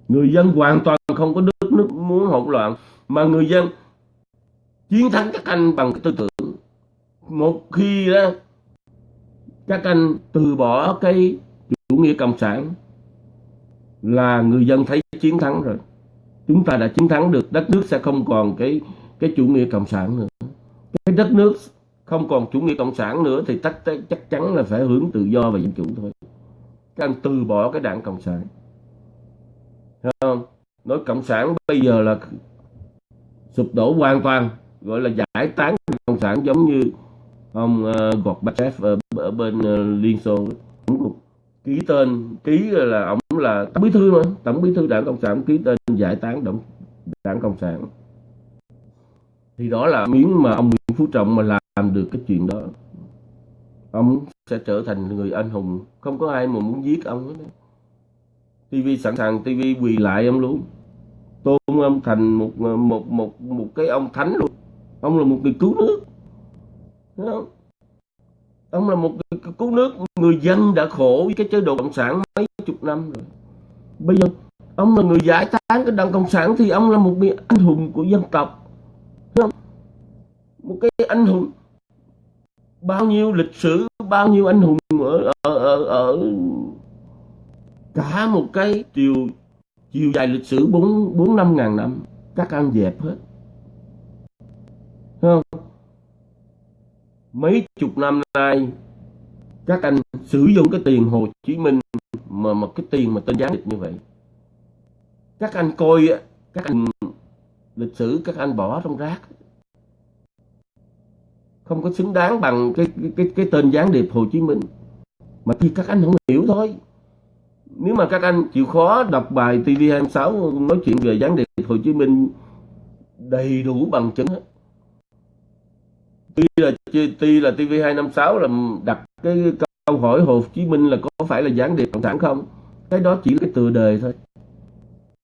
Người dân hoàn toàn không có đất nước muốn hỗn loạn. Mà người dân chiến thắng các anh bằng cái tư tưởng. Một khi đó, các anh từ bỏ cái chủ nghĩa cộng sản, là người dân thấy chiến thắng rồi. Chúng ta đã chiến thắng được, đất nước sẽ không còn cái cái chủ nghĩa cộng sản nữa. Cái đất nước không còn chủ nghĩa cộng sản nữa thì chắc chắc chắn là phải hướng tự do và dân chủ thôi. Các anh từ bỏ cái đảng cộng sản. Thấy không? Nói cộng sản bây giờ là sụp đổ hoàn toàn gọi là giải tán cộng sản giống như ông uh, Gorbachev ở, ở bên uh, Liên Xô. Cũng ký tên ký là ông là tổng bí thư mà tổng bí thư đảng cộng sản ký tên giải tán đảng đảng cộng sản. Thì đó là miếng mà ông Nguyễn Phú Trọng mà làm làm được cái chuyện đó. Ông sẽ trở thành người anh hùng. Không có ai mà muốn giết ông hết TV sẵn sàng TV quỳ lại ông luôn. Tôn ông thành một ờ, một một một cái ông thánh luôn. Ông là một người cứu nước. Thấy không? ông là một người cứu nước. Người dân đã khổ với cái chế độ cộng sản mấy chục năm rồi. Bây giờ, ông là người giải tán cái đảng cộng sản thì ông là một người anh hùng của dân tộc. Thấy không? một cái anh hùng bao nhiêu lịch sử bao nhiêu anh hùng ở ở ở, ở cả một cái chiều chiều dài lịch sử bốn bốn năm ngàn năm các anh dẹp hết. Thấy không? Mấy chục năm nay các anh sử dụng cái tiền Hồ Chí Minh mà mà cái tiền mà tên gián điệp như vậy. Các anh coi các anh lịch sử các anh bỏ trong rác không có xứng đáng bằng cái cái cái tên gián điệp Hồ Chí Minh. Mà thì các anh không hiểu thôi. Nếu mà các anh chịu khó đọc bài TV26 nói chuyện về gián điệp Hồ Chí Minh đầy đủ bằng chứng hết. Tuy là tuy là TV256 là đặt cái câu hỏi Hồ Chí Minh là có phải là gián điệp cộng sản không? Cái đó chỉ là cái tựa đề thôi.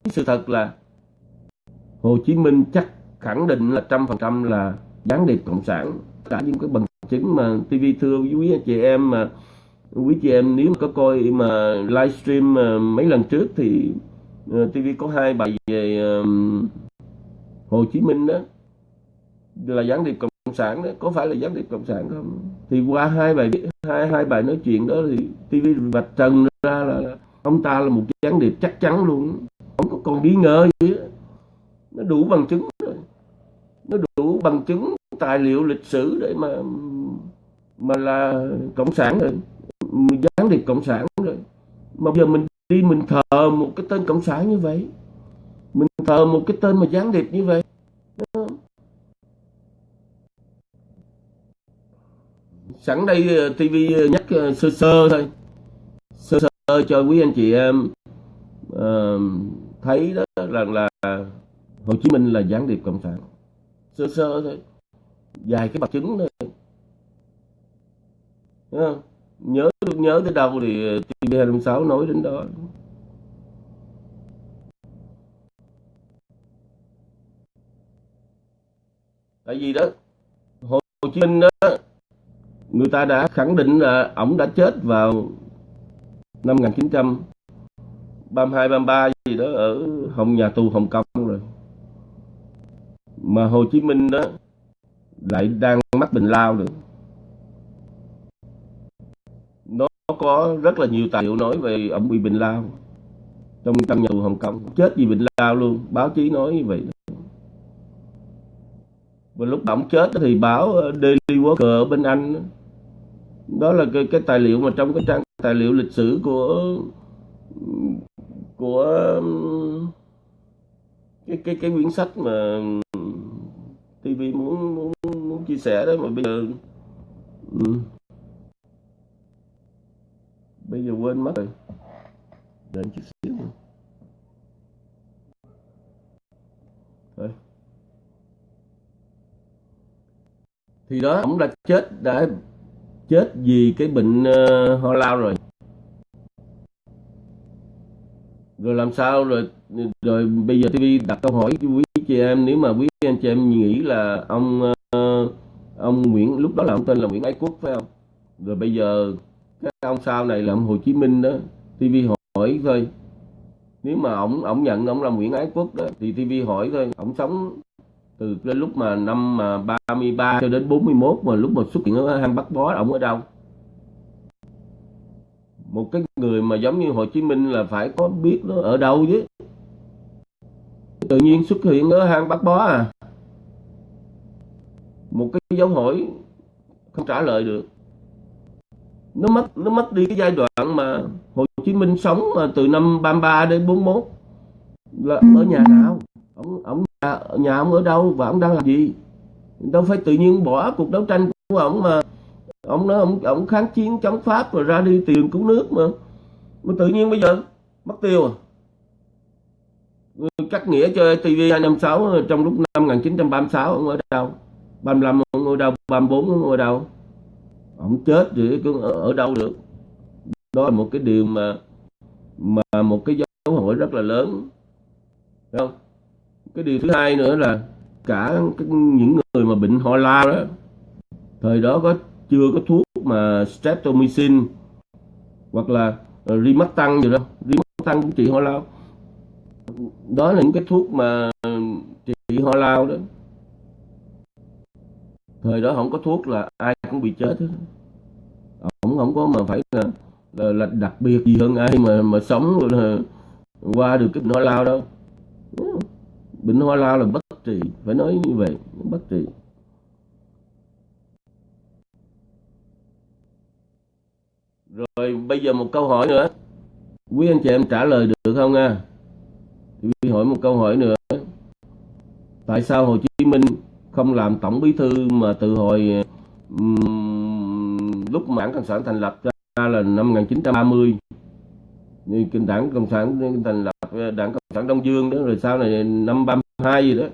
Sự thật là Hồ Chí Minh chắc khẳng định là trăm phần trăm là gián điệp cộng sản cả những cái bằng chứng mà TV thưa quý anh chị em mà quý chị em nếu mà có coi mà livestream ờ, mấy lần trước thì ờ, TV có hai bài về Hồ Chí Minh đó. Là gián điệp cộng sản đó. Có phải là gián điệp cộng sản không? Thì qua hai bài hai hai bài nói chuyện đó thì TV vạch trần ra là ông ta là một gián điệp chắc chắn luôn. Không có còn nghi ngờ gì đó. nó đủ bằng chứng rồi. Nó đủ bằng chứng tài liệu lịch sử để mà mà là cộng sản rồi. Gián điệp cộng sản rồi. Mà giờ mình đi mình thờ một cái tên cộng sản như vậy. Mình thờ một cái tên mà gián điệp như vậy. Sẵn đây ờ, TV ờ, nhắc ờ, sơ sơ thôi. Sơ sơ cho quý anh chị em uh, thấy đó là là Hồ Chí Minh là gián điệp cộng sản. Sơ sơ thôi vài cái bằng chứng thôi Đúng không? nhớ nhớ tới đâu thì TV 26 nói đến đó. Tại vì đó, Hồ Chí Minh đó, người ta đã khẳng định là ổng đã chết vào năm 1932 33 gì đó ở Hồng, nhà tù Hồng Kông rồi. Mà Hồ Chí Minh đó lại đang mắc bệnh lao nữa nó có rất là nhiều tài liệu nói về ông bị bệnh lao. Trong căn nhà tù Hồng Kông chết vì bệnh lao luôn báo chí nói như vậy. Và lúc ông chết thì báo ờ, Daily Worker ở bên Anh đó là cái, cái tài liệu mà trong cái trang tài liệu lịch sử của của cái cái cái quyển sách mà ừ, TV muốn muốn chia sẻ đó mà bây giờ ừ. bây giờ quên mất rồi đợi chút xíu nữa. Thôi. thì đó ông đã chết đã chết vì cái bệnh uh, ho lao rồi rồi làm sao rồi rồi bây giờ TV đặt câu hỏi cho quý chị em nếu mà quý anh chị em nghĩ là ông ờ, uh, ông Nguyễn lúc đó là ông tên là Nguyễn Ái Quốc phải không? Rồi bây giờ cái ông sau này là ông Hồ Chí Minh đó TV hỏi thôi. Nếu mà ông ông nhận ông là Nguyễn Ái Quốc đó, thì TV hỏi thôi. Ông sống từ cái lúc mà năm mà 33 cho đến 41 mà lúc mà xuất hiện ở hang Bắc Bó ông ở đâu? Một cái người mà giống như Hồ Chí Minh là phải có biết nó ở đâu chứ? Tự nhiên xuất hiện ở hang Bắc Bó à? Một cái dấu hỏi không trả lời được. Nó mất nó mất đi cái giai đoạn mà Hồ Chí Minh sống mà từ năm 33 đến 41 là ở nhà nào? Ông ông nhà, nhà ông ở đâu và ông đang làm gì? Đâu phải tự nhiên bỏ cuộc đấu tranh của ông mà ông nói ông ông kháng chiến chống pháp rồi ra đi tìm cứu nước mà. Mà tự nhiên bây giờ mất tiêu à. Cắt nghĩa cho TV 256 trong lúc năm 1936 ông ở đâu 35 ông ở đâu 34 ông ở đâu? Ông chết thì ở, ở đâu được? Đó là một cái điều mà mà một cái dấu hỏi rất là lớn. Đấy không? Cái điều thứ hai nữa là cả cái, những người mà bệnh ho lao đó thời đó có chưa có thuốc mà streptomycin hoặc là uh, gì đó. Rimaxtan cũng trị ho lao. Đó là những cái thuốc mà trị ho lao đó thời đó không có thuốc là ai cũng bị chết hết. Ổng không có mà phải là, là, là đặc biệt gì hơn ai mà mà sống là qua được cái bệnh hoa lao đâu. Bệnh hoa lao là bất trị phải nói như vậy bất trị. Rồi bây giờ một câu hỏi nữa. Quý anh chị em trả lời được không nha? Quý hỏi một câu hỏi nữa. Tại sao Hồ Chí Minh không làm tổng bí thư mà từ hồi um, lúc đảng cộng sản thành lập ra là năm 1930 kinh đảng cộng sản thành lập đảng cộng sản đông dương đó rồi sau này năm 32 gì đó.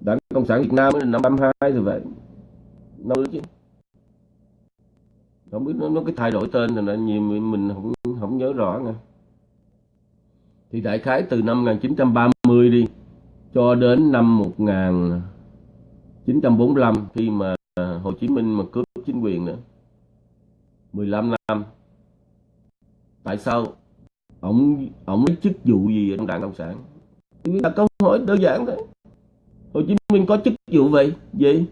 Đảng cộng sản việt nam năm 32 rồi vậy. Năm chứ. Không biết nó, nó cái thay đổi tên là nhiều mình không không nhớ rõ nè thì đại khái từ năm 1930 đi cho đến năm 1945 khi mà Hồ Chí Minh mà cướp chính quyền nữa 15 năm. Tại sao ông ông lấy chức vụ gì ở trong đảng cộng sản? Là câu hỏi đơn giản thôi. Hồ Chí Minh có chức vụ vậy? Gì?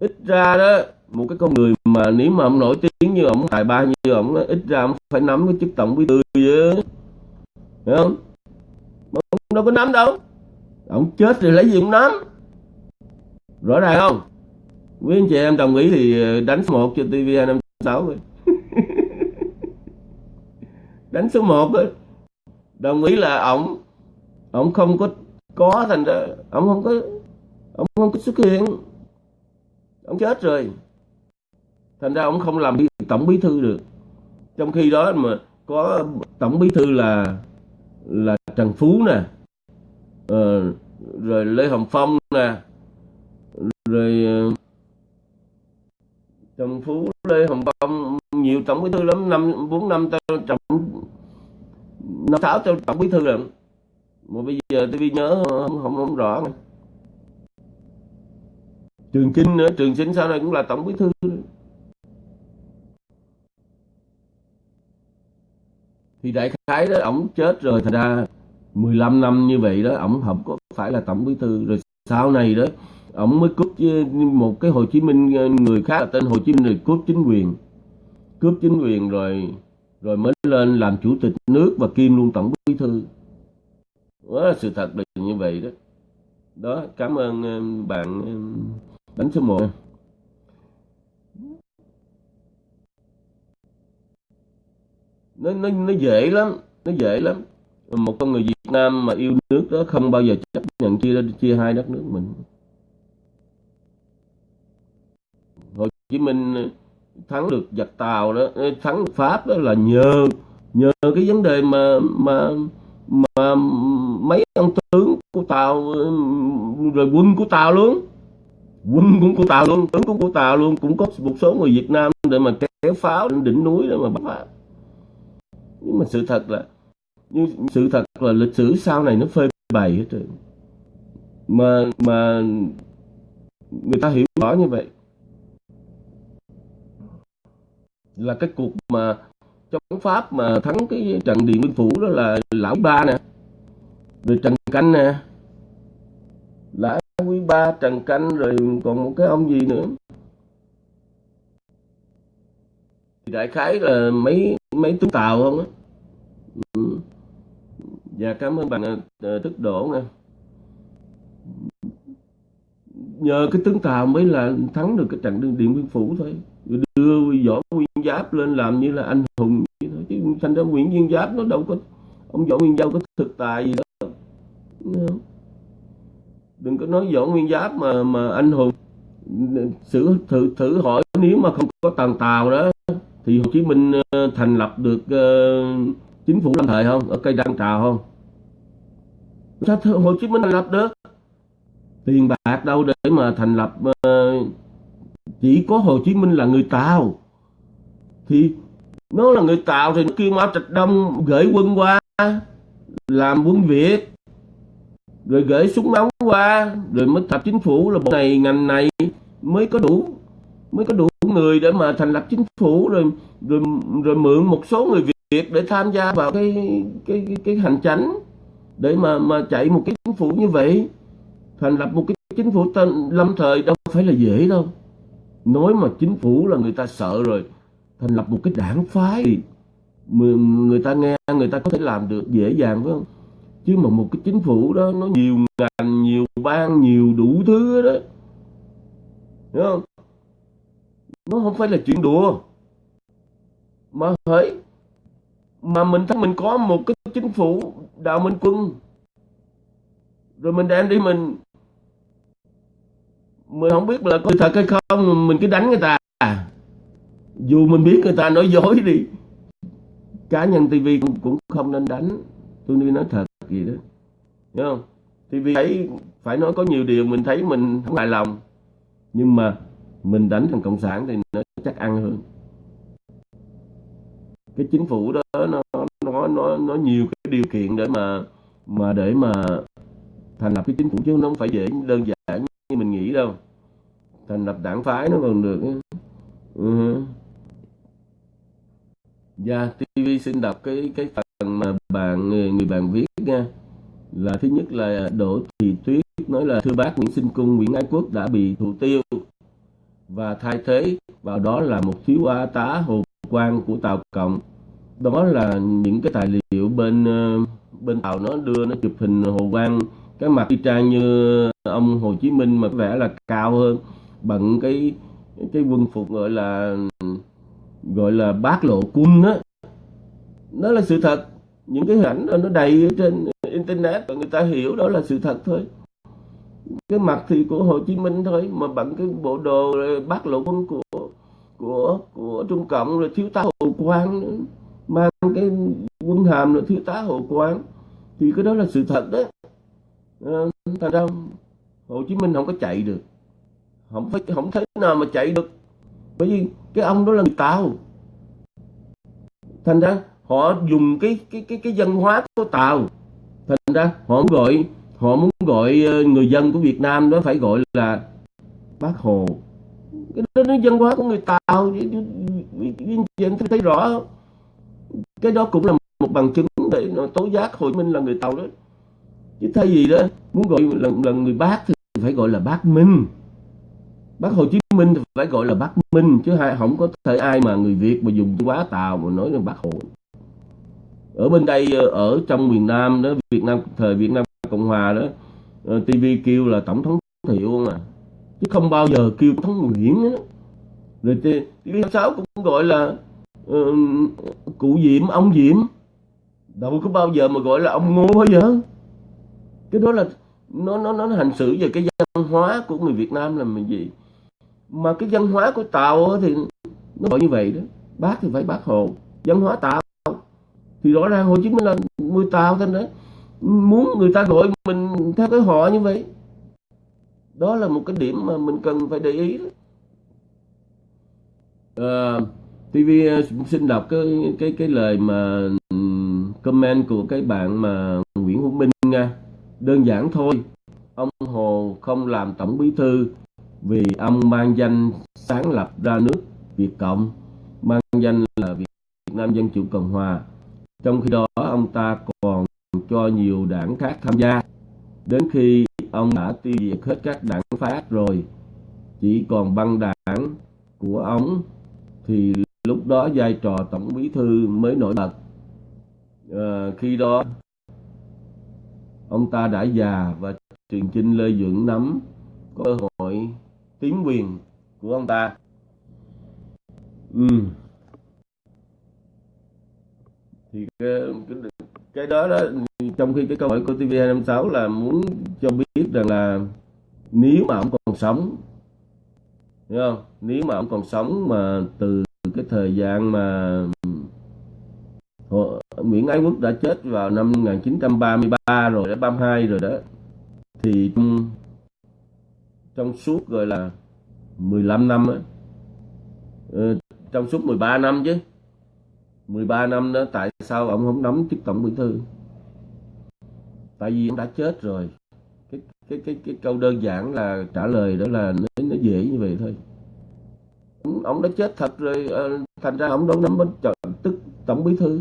Ít ra đó, một cái con người mà nếu mà ông nổi tiếng như ông, tài ba như ông ít ra ông phải nắm cái chức tổng bí thư chứ. Hiểu không? Ông đâu có nắm đâu. Ông chết thì lấy gì ông nắm? Rõ ràng không? Quý anh chị em đồng ý thì ờ, đánh số 1 cho TV 256 rồi đánh số 1 thôi. đồng ý là ông ông không có có thành ra ông không có ông không có xuất hiện. Ông chết rồi. Thành ra ông không làm tổng bí thư được. Trong khi đó mà có tổng bí thư là là trần phú nè ờ, rồi lê hồng phong nè rồi ờ, trần phú lê hồng phong nhiều tổng bí thư lắm năm bốn năm tao trọng năm sáu tao tổng bí thư rồi. Mà bây giờ tôi nhớ không không, không rõ trường chinh nữa trường chinh sau này cũng là tổng bí thư thì đại khái đó ổng chết rồi thành ra 15 năm như vậy đó ổng không có phải là tổng bí thư. Rồi sau này đó ông mới cướp một cái Hồ Chí Minh ờ, người khác là tên Hồ Chí Minh rồi cướp chính quyền. Cướp chính quyền rồi rồi mới lên làm chủ tịch nước và kiêm luôn tổng bí thư. Đó sự thật là như vậy đó. Đó, cảm ơn ờ, bạn ờ, đánh số 1 nó nó nó dễ lắm, nó dễ lắm. Một con người Việt Nam mà yêu nước đó không bao giờ chấp nhận chia chia hai đất nước mình Hồ Chí Minh ờ, thắng được giặc Tàu đó ờ, thắng được Pháp đó là nhờ nhờ cái vấn đề mà mà mà mấy ông tướng của Tàu ờ, rồi quân của Tàu luôn. Quân cũng của Tàu luôn, tướng cũng của Tàu luôn, cũng có một số người Việt Nam để mà kéo pháo đến đỉnh núi để mà bắt Pháp nhưng mà sự thật là nhưng sự thật là lịch sử sau này nó phơi bày hết rồi. Mà mà người ta hiểu rõ như vậy. Là cái cuộc mà chống pháp mà thắng cái trận điện biên phủ đó là lão ba nè. Rồi trần canh nè. Lão quý ba, trần canh, rồi còn một cái ông gì nữa? Đại khái là mấy mấy tướng tàu không á? Ừ. dạ cảm ơn bạn ờ, ờ, tức đổ nè. Nhờ cái tướng tàu mới là thắng được cái trận điện biên phủ thôi đưa võ nguyên giáp lên làm như là anh hùng vậy thôi. Chứ thành ra nguyễn nguyên giáp nó đâu có ông võ nguyên giáp có thực tài gì đó. Đừng có nói võ nguyên giáp mà mà anh hùng. Thử thử thử hỏi nếu mà không có tàn tàu đó thì Hồ Chí Minh ờ, thành lập được uh, chính phủ lâm thời không? Ở cây đăng trào không? Sao Hồ Chí Minh thành lập được? Tiền bạc đâu để mà thành lập uh, chỉ có Hồ Chí Minh là người Tàu. Thì nó là người Tàu thì nó kêu Mao Trạch Đông gửi quân qua làm quân Việt rồi gửi súng ống qua rồi mới tập chính phủ là bộ này ngành này mới có đủ mới có đủ người để mà thành lập chính phủ rồi rồi rồi mượn một số người Việt để tham gia vào cái cái cái, cái hành chánh để mà mà chạy một cái chính phủ như vậy. Thành lập một cái chính phủ tên lâm thời đâu phải là dễ đâu nói mà chính phủ là người ta sợ rồi, thành lập một cái đảng phái thì người ta nghe, người ta có thể làm được dễ dàng, phải không? Chứ mà một cái chính phủ đó, nó nhiều ngành, nhiều ban nhiều đủ thứ đó hiểu không? Nó không phải là chuyện đùa. Mà hỡi, mà mình thấy mình có một cái chính phủ đạo minh quân. Rồi mình đem đi mình mình không biết là có thật hay không mình cứ đánh người ta à. dù mình biết người ta nói dối đi. Cá nhân tivi cũng, cũng không nên đánh. Tôi đi nói thật gì đó. Hiểu không? Tivi thấy phải nói có nhiều điều mình thấy mình không hài lòng. Nhưng mà mình đánh thằng cộng sản thì nó chắc ăn hơn. Cái chính phủ đó nó nó nó nó nhiều cái điều kiện để mà mà để mà thành lập cái chính phủ chứ nó không phải dễ đơn giản như mình nghĩ đâu thành lập đảng phái nó còn được ừ. Dạ, TV xin đọc cái cái phần mà bạn người, người bạn viết nha. Là thứ nhất là Đỗ Thị Tuyết nói là thưa bác Nguyễn Sinh Cung, Nguyễn Ái Quốc đã bị thủ tiêu và thay thế vào đó là một thiếu a tá hồ quan của Tàu Cộng. Đó là những cái tài liệu bên ờ, bên Tàu nó đưa nó chụp hình hồ quan cái mặt y trang như ông Hồ Chí Minh mà có vẻ là cao hơn. Bằng cái cái quân phục gọi là gọi là bát lộ quân đó đó là sự thật. Những cái hình ảnh đó nó đầy trên internet và người ta hiểu đó là sự thật thôi. Cái mặt thì của Hồ Chí Minh thôi, mà bằng cái bộ đồ bát lộ quân của của của Trung Cộng rồi thiếu tá Hồ Quang nữa. mang cái quân hàm rồi thiếu tá Hồ Quang. Thì cái đó là sự thật đó thành ra, Hồ Chí Minh không có chạy được. Không phải, không thấy nào mà chạy được. Bởi vì cái ông đó là người tàu. Thành ra, họ dùng cái cái cái cái văn hóa của tàu. Thành ra, họ muốn gọi, họ muốn gọi ờ, người dân của Việt Nam đó phải gọi là bác hồ. Cái đó nó văn hóa của người tàu. Viên em thấy rõ. Cái đó cũng là một bằng chứng để tố giác Hồ Chí Minh là người tàu đó chứ thay vì đó muốn gọi là, là người bác thì phải gọi là bác Minh. Bác Hồ Chí Minh thì phải gọi là bác Minh chứ hai không có thể ai mà người Việt mà dùng quá tàu mà nói là bác Hồ. Ở bên đây ờ, ở trong miền Nam đó Việt Nam thời Việt Nam Cộng Hòa đó ờ, TV kêu là tổng thống Thiệu mà chứ không bao giờ kêu thống Nguyễn đó. rồi TV sáu cũng gọi là uh, cụ Diệm ông Diệm. Đâu có bao giờ mà gọi là ông Ngô bao giờ cái đó là nó nó nó hành xử về cái văn hóa của người Việt Nam là mình gì? Mà cái văn hóa của tàu thì nó gọi như vậy đó. Bác thì phải bác hồ văn hóa tàu. Thì rõ ràng hồ chí minh là người tàu thôi đó muốn người ta gọi mình theo cái họ như vậy đó là một cái điểm mà mình cần phải để ý đó. À, TV à, xin đọc cái cái cái lời mà comment của cái bạn mà Nguyễn Hữu Minh nha đơn giản thôi ông Hồ không làm tổng bí thư vì ông mang danh sáng lập ra nước Việt Cộng, mang danh là Việt Nam Dân Chủ Cộng Hòa. Trong khi đó ông ta còn cho nhiều đảng khác tham gia. Đến khi ông đã tiêu diệt hết các đảng phát rồi, chỉ còn băng đảng của ông thì lúc đó vai trò tổng bí thư mới nổi bật. À, khi đó ông ta đã già và truyền chinh Lê Dưỡng nắm cơ hội tiến quyền của ông ta ừ. thì cái, cái, cái đó đó trong khi cái câu hỏi của TV256 là muốn cho biết rằng là nếu mà ông còn sống hiểu không nếu mà ông còn sống mà từ cái thời gian mà Nguyễn Ái Quốc đã chết vào năm 1933 rồi, đã 32 rồi đó. Thì trong trong suốt gọi là 15 năm á, ờ, trong suốt 13 năm chứ 13 năm đó tại sao ông không nắm chức tổng bí thư? Tại vì ông đã chết rồi. Cái cái cái cái câu đơn giản là trả lời đó là nó, nó dễ như vậy thôi. Ông, ông đã chết thật rồi ờ, thành ra ông đâu nắm bắt tức tổng bí thư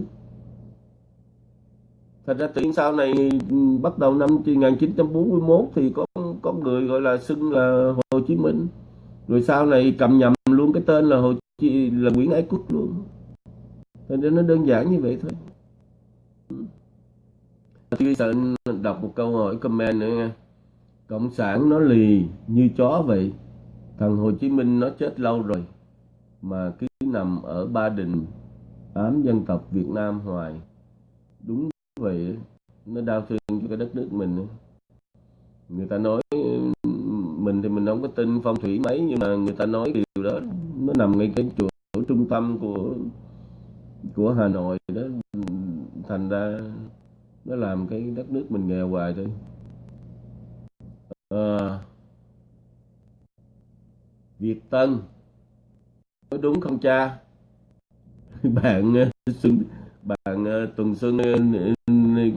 thật ra từ sau này ừ, bắt đầu năm 1941 thì có có người gọi là xưng là Hồ Chí Minh. Rồi sau này cầm nhầm luôn cái tên là Hồ Chí, là Nguyễn Ái Quốc luôn. Nên nó đơn giản như vậy thôi. Ừ. Tôi sợ đọc một câu hỏi comment nữa nha. Cộng sản nó lì như chó vậy. Thằng Hồ Chí Minh nó chết lâu rồi, Mà cứ nằm ở Ba Đình, Ám dân tộc Việt Nam hoài. Đúng vậy Nó đau thương cho cái đất nước mình Người ta nói Mình thì mình không có tin phong thủy mấy Nhưng mà người ta nói điều đó Nó nằm ngay cái chỗ trung tâm của Của Hà Nội đó. Thành ra nó làm cái đất nước mình nghèo hoài thôi. À, Việt Tân có đúng không cha? Bạn ờ, Xuân bạn ờ, Tuần Xuân ờ,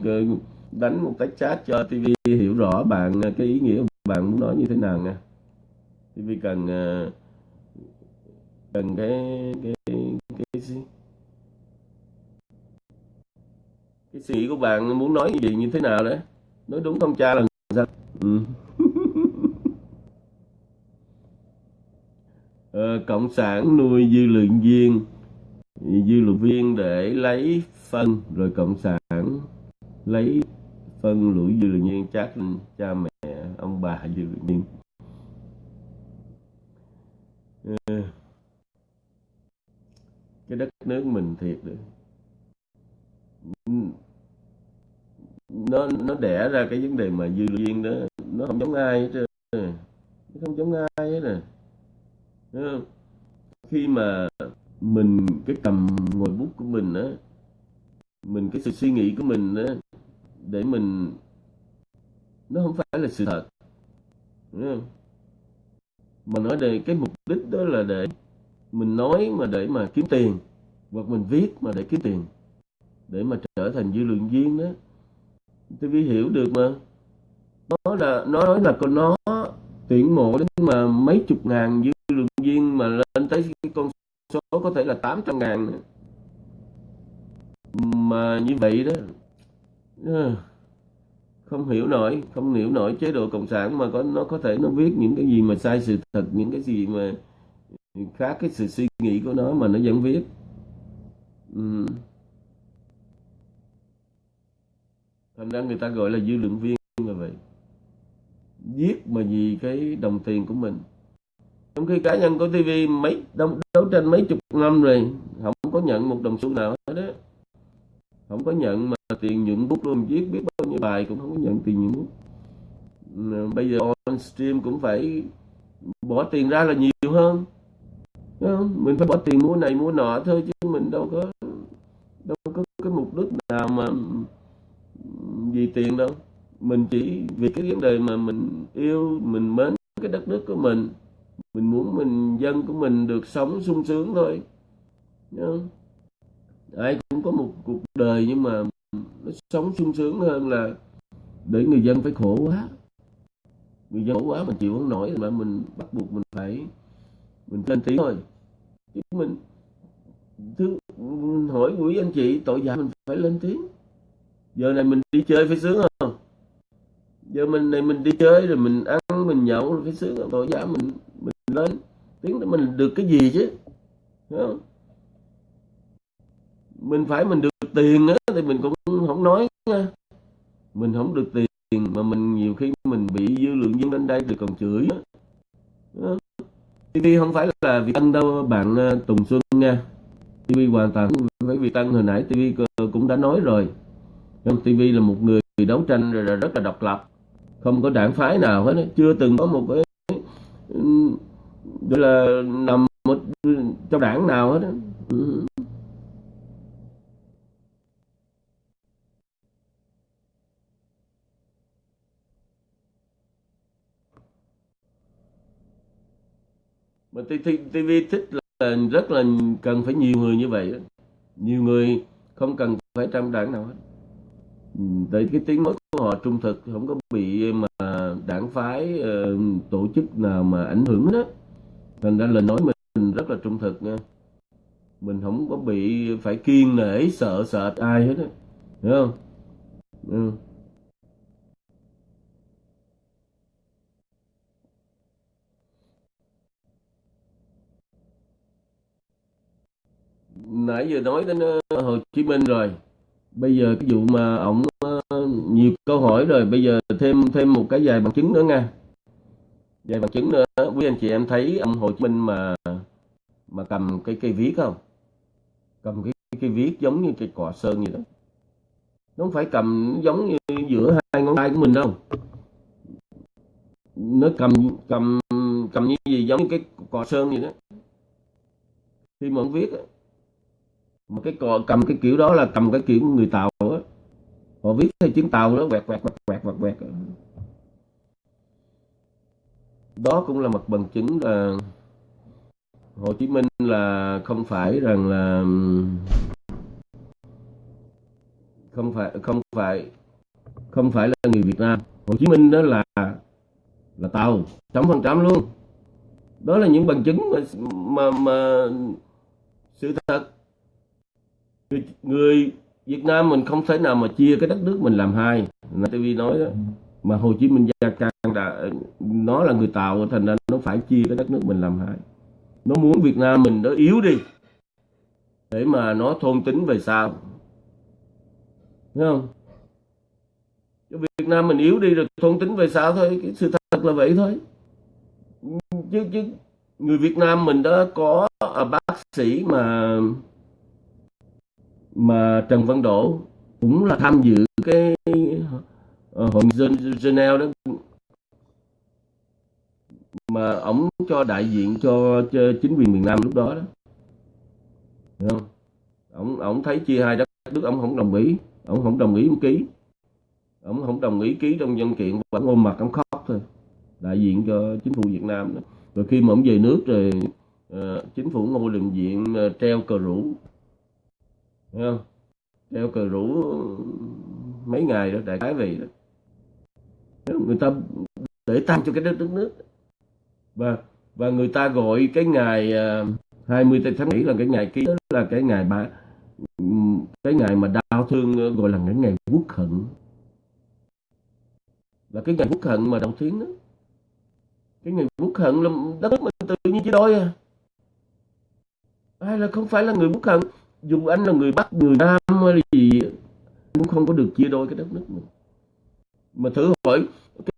ờ, đánh một cái chat cho TV hiểu rõ bạn cái ý nghĩa bạn muốn nói như thế nào nha. TV cần cần cái cái cái, gì? Cái suy nghĩ của bạn muốn nói gì như thế nào đấy? Nói đúng không cha là sao ừ. ờ, cộng sản nuôi dư luận viên dư luận viên để lấy phân, rồi cộng sản lấy phân lũ dư luận viên, chắc cha mẹ, ông bà dư luận viên. Ờ, cái đất nước mình thiệt được nó nó đẻ ra cái vấn đề mà dư luận viên đó, nó không giống ai hết trơn nó không giống ai hết à. nè khi mà mình, cái cầm ngồi bút của mình á, mình, cái sự suy nghĩ của mình á, để mình, nó không phải là sự thật mà nói về cái mục đích đó là để mình nói mà để mà kiếm tiền, hoặc mình viết mà để kiếm tiền, để mà trở thành dư luận viên đó tôi vi hiểu được mà. Nó là, nó nói là con nó tuyển mộ đến mà mấy chục ngàn dư luận viên mà lên tới cái con số có thể là 800 ngàn nữa. mà như vậy đó ờ, không hiểu nổi, không hiểu nổi chế độ cộng sản mà có, nó có thể nó viết những cái gì mà sai sự thật, những cái gì mà khác cái sự suy nghĩ của nó mà nó vẫn viết ừ. thành ra người ta gọi là dư luận viên là vậy giết mà vì cái đồng tiền của mình trong khi cá nhân của TV mấy đấu, đấu tranh mấy chục năm rồi không có nhận một đồng xu nào hết đó không có nhận mà tiền nhuận bút luôn viết biết bao nhiêu bài cũng không có nhận tiền nhuận bút. Bây giờ on stream cũng phải bỏ tiền ra là nhiều hơn. Mình phải bỏ tiền mua này mua nọ thôi chứ mình đâu có đâu có cái mục đích nào mà vì tiền đâu. Mình chỉ vì cái vấn đề mà mình yêu mình mến cái đất nước của mình mình muốn mình, dân của mình được sống sung sướng thôi. Ai cũng có một cuộc đời nhưng mà nó sống sung sướng hơn là để người dân phải khổ quá. Người dân khổ quá mình chịu không nổi mà mình bắt buộc mình phải, mình lên tiếng thôi. Chứ mình, thứ, hỏi quý anh chị tội giả mình phải lên tiếng. Giờ này mình đi chơi phải sướng không? Giờ mình này mình đi chơi rồi mình ăn, mình nhậu rồi phải sướng. Tội giả mình mình lên. Tiếng đó mình được cái gì chứ? Không? mình phải mình được tiền á, thì mình cũng không nói nha. Mình không được tiền mà mình nhiều khi mình bị dư lượng dân đến đây thì còn chửi á. TV không? Phải là Việt Tân đâu, bạn à, Tùng Xuân nha. TV hoàn toàn phải Việt Tân hồi nãy TV cũng đã nói rồi. TV là một người đấu tranh rồi rất là độc lập không có đảng phái nào hết. Chưa từng có một cái, gọi là, nằm một trong đảng nào hết. Ừ. mà TV thích là rất là cần phải nhiều người như vậy. Nhiều người không cần phải trong đảng nào hết tại cái tiếng nói của họ trung thực, không có bị mà đảng phái ờ, tổ chức nào mà ảnh hưởng đó thành ra lời nói mình rất là trung thực nha. Mình không có bị phải kiên nể, sợ sợ ai hết á. Hiểu không? Ừ. nãy giờ nói đến ờ, Hồ Chí Minh rồi bây giờ cái vụ mà ổng ờ, nhiều câu hỏi rồi, bây giờ thêm thêm một cái vài bằng chứng nữa nha. Vài bằng chứng nữa. Quý anh chị em thấy ông Hồ Chí Minh mà mà cầm cái cây viết không? Cầm cái cây viết giống như cây cọ sơn gì đó. Nó không phải cầm giống như giữa hai ngón tay của mình đâu. Nó cầm cầm cầm như gì giống như cái cọ sơn gì đó. Khi mà ông viết mà cái cò cầm cái kiểu đó là cầm cái kiểu người tàu á. Họ viết theo tiếng tàu đó quẹt quẹt quẹt quẹt quẹt quẹt. Đó cũng là một bằng chứng là Hồ Chí Minh là không phải rằng là không phải không phải không phải là người Việt Nam. Hồ Chí Minh đó là là tàu trăm phần trăm luôn. Đó là những bằng chứng mà mà, mà sự thật người, người Việt Nam mình không thể nào mà chia cái đất nước mình làm hai. Là TV nói đó mà Hồ Chí Minh Gia Cang đã nó là người tạo thành ra nó phải chia cái đất nước mình làm hai. Nó muốn Việt Nam mình nó yếu đi để mà nó thôn tính về sau. Thấy không? Việt Nam mình yếu đi rồi thôn tính về sau thôi cái sự thật là vậy thôi. Chứ chứ người Việt Nam mình đã có à, bác sĩ mà mà Trần Văn Đỗ cũng là tham dự cái ờ, hội dân Geneva đó. Mà ổng cho đại diện cho, cho chính quyền miền Nam lúc đó đó. Được không? Ổng ổng thấy chia hai đất nước ổng không đồng ý. Ổng không đồng ý ký. Ổng không đồng ý ký trong dân kiện và ôm mặt ổng khóc thôi. Đại diện cho chính phủ Việt Nam đó. rồi khi mà ổng về nước rồi uh, chính phủ Ngô đình diện uh, ờ, treo cờ rủ. Thấy không? Treo cờ rủ mấy ngày đó, đại khái về đó. Người ta để tăng cho cái đất nước nước. Và và người ta gọi cái ngày à, 20 tháng 7 là cái ngày ký là cái ngày ba cái ngày mà đau thương à, gọi là cái ngày quốc hận. Là cái ngày quốc hận mà đồng tiếng đó. Cái ngày quốc hận là đất nước mình tự nhiên chia đôi à. Ai là không phải là người quốc hận? Dù anh là người Bắc, người Nam hay gì cũng không có được chia đôi cái đất nước mình. Mà thử hỏi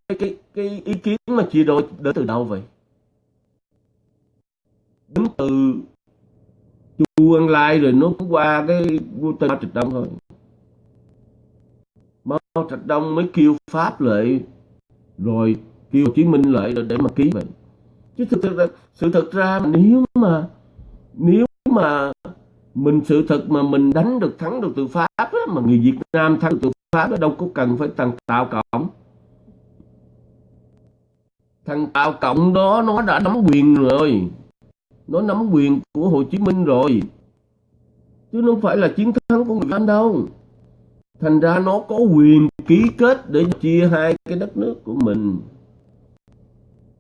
cái cái cái ý kiến mà chia đôi đến từ đâu vậy? Đến từ Chu Ân Lai rồi nó cũng qua cái vua Tây Trạch Đông thôi. Mao Trạch Đông mới kêu Pháp lại rồi kêu Hồ Chí Minh lại để mà ký vậy. Chứ thực sự sự thật ra nếu mà nếu mà mình sự thật mà mình đánh được thắng được từ pháp á, mà người Việt Nam thắng được từ pháp đó, đâu có cần phải thằng tạo Cộng. Thằng tạo Cộng đó nó đã nắm quyền rồi. Nó nắm quyền của Hồ Chí Minh rồi. Chứ không phải là chiến thắng của người Việt Nam đâu. Thành ra nó có quyền ký kết để chia hai cái đất nước của mình.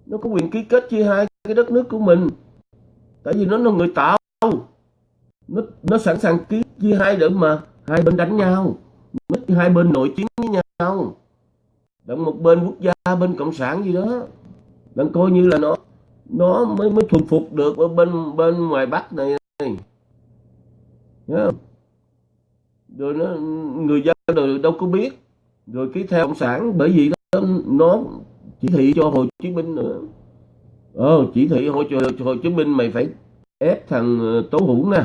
Nó có quyền ký kết chia hai cái đất nước của mình. Tại vì nó là người tạo nó nó sẵn sàng ký chia hai để mà. Hai bên đánh nhau. Nó hai bên nội chiến với nhau. Đặng một bên quốc gia bên cộng sản gì đó. Đặng coi như là nó nó mới mới thuần phục được ở bên bên ngoài bắc này. Không? rồi nó người dân rồi đâu có biết. Rồi ký theo cộng sản bởi vì đó, nó chỉ thị cho hồ chí minh nữa. Ờ chỉ thị hồ, hồ chí minh mày phải ép thằng ờ, tố hữu nè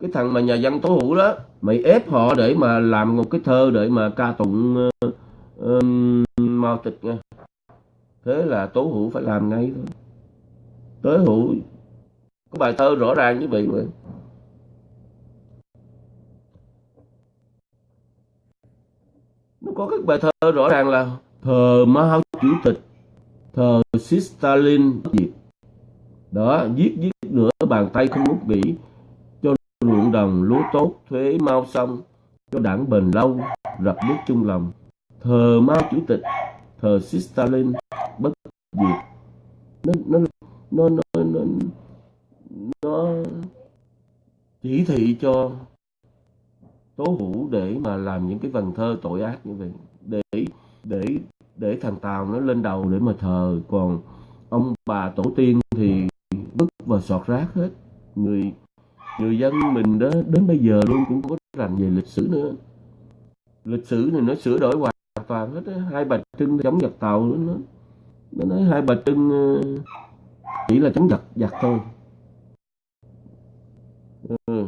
cái thằng mà nhà văn tố hữu đó mày ép họ để mà làm một cái thơ để mà ca tụng uh, um, mao tịch nha. Thế là tố hữu phải làm ngay thôi. Tố hữu có bài thơ rõ ràng như vậy mà. Nó có các bài thơ rõ ràng là thờ Mao chủ tịch thờ Stalin diệt đó giết giết nữa bàn tay không muốn nghỉ ruộng đồng lúa tốt thuế mau xong cho đảng bền lâu rập nước chung lòng. Thờ Mao Chủ tịch thờ Stalin bất diệt. Nó nó nó nó nó, nó chỉ thị cho tố hữu để mà làm những cái vần thơ tội ác như vậy để để để thằng tàu nó lên đầu để mà thờ. Còn ông bà tổ tiên thì vứt và sọt rác hết. Người người dân mình đó đến bây giờ luôn cũng có rành về lịch sử nữa. Lịch sử này nó sửa đổi hoàn toàn hết hai bà trưng chống giặc tàu nó nó nói hai bà trưng ờ, chỉ là chống giặc giặc thôi. Ừ.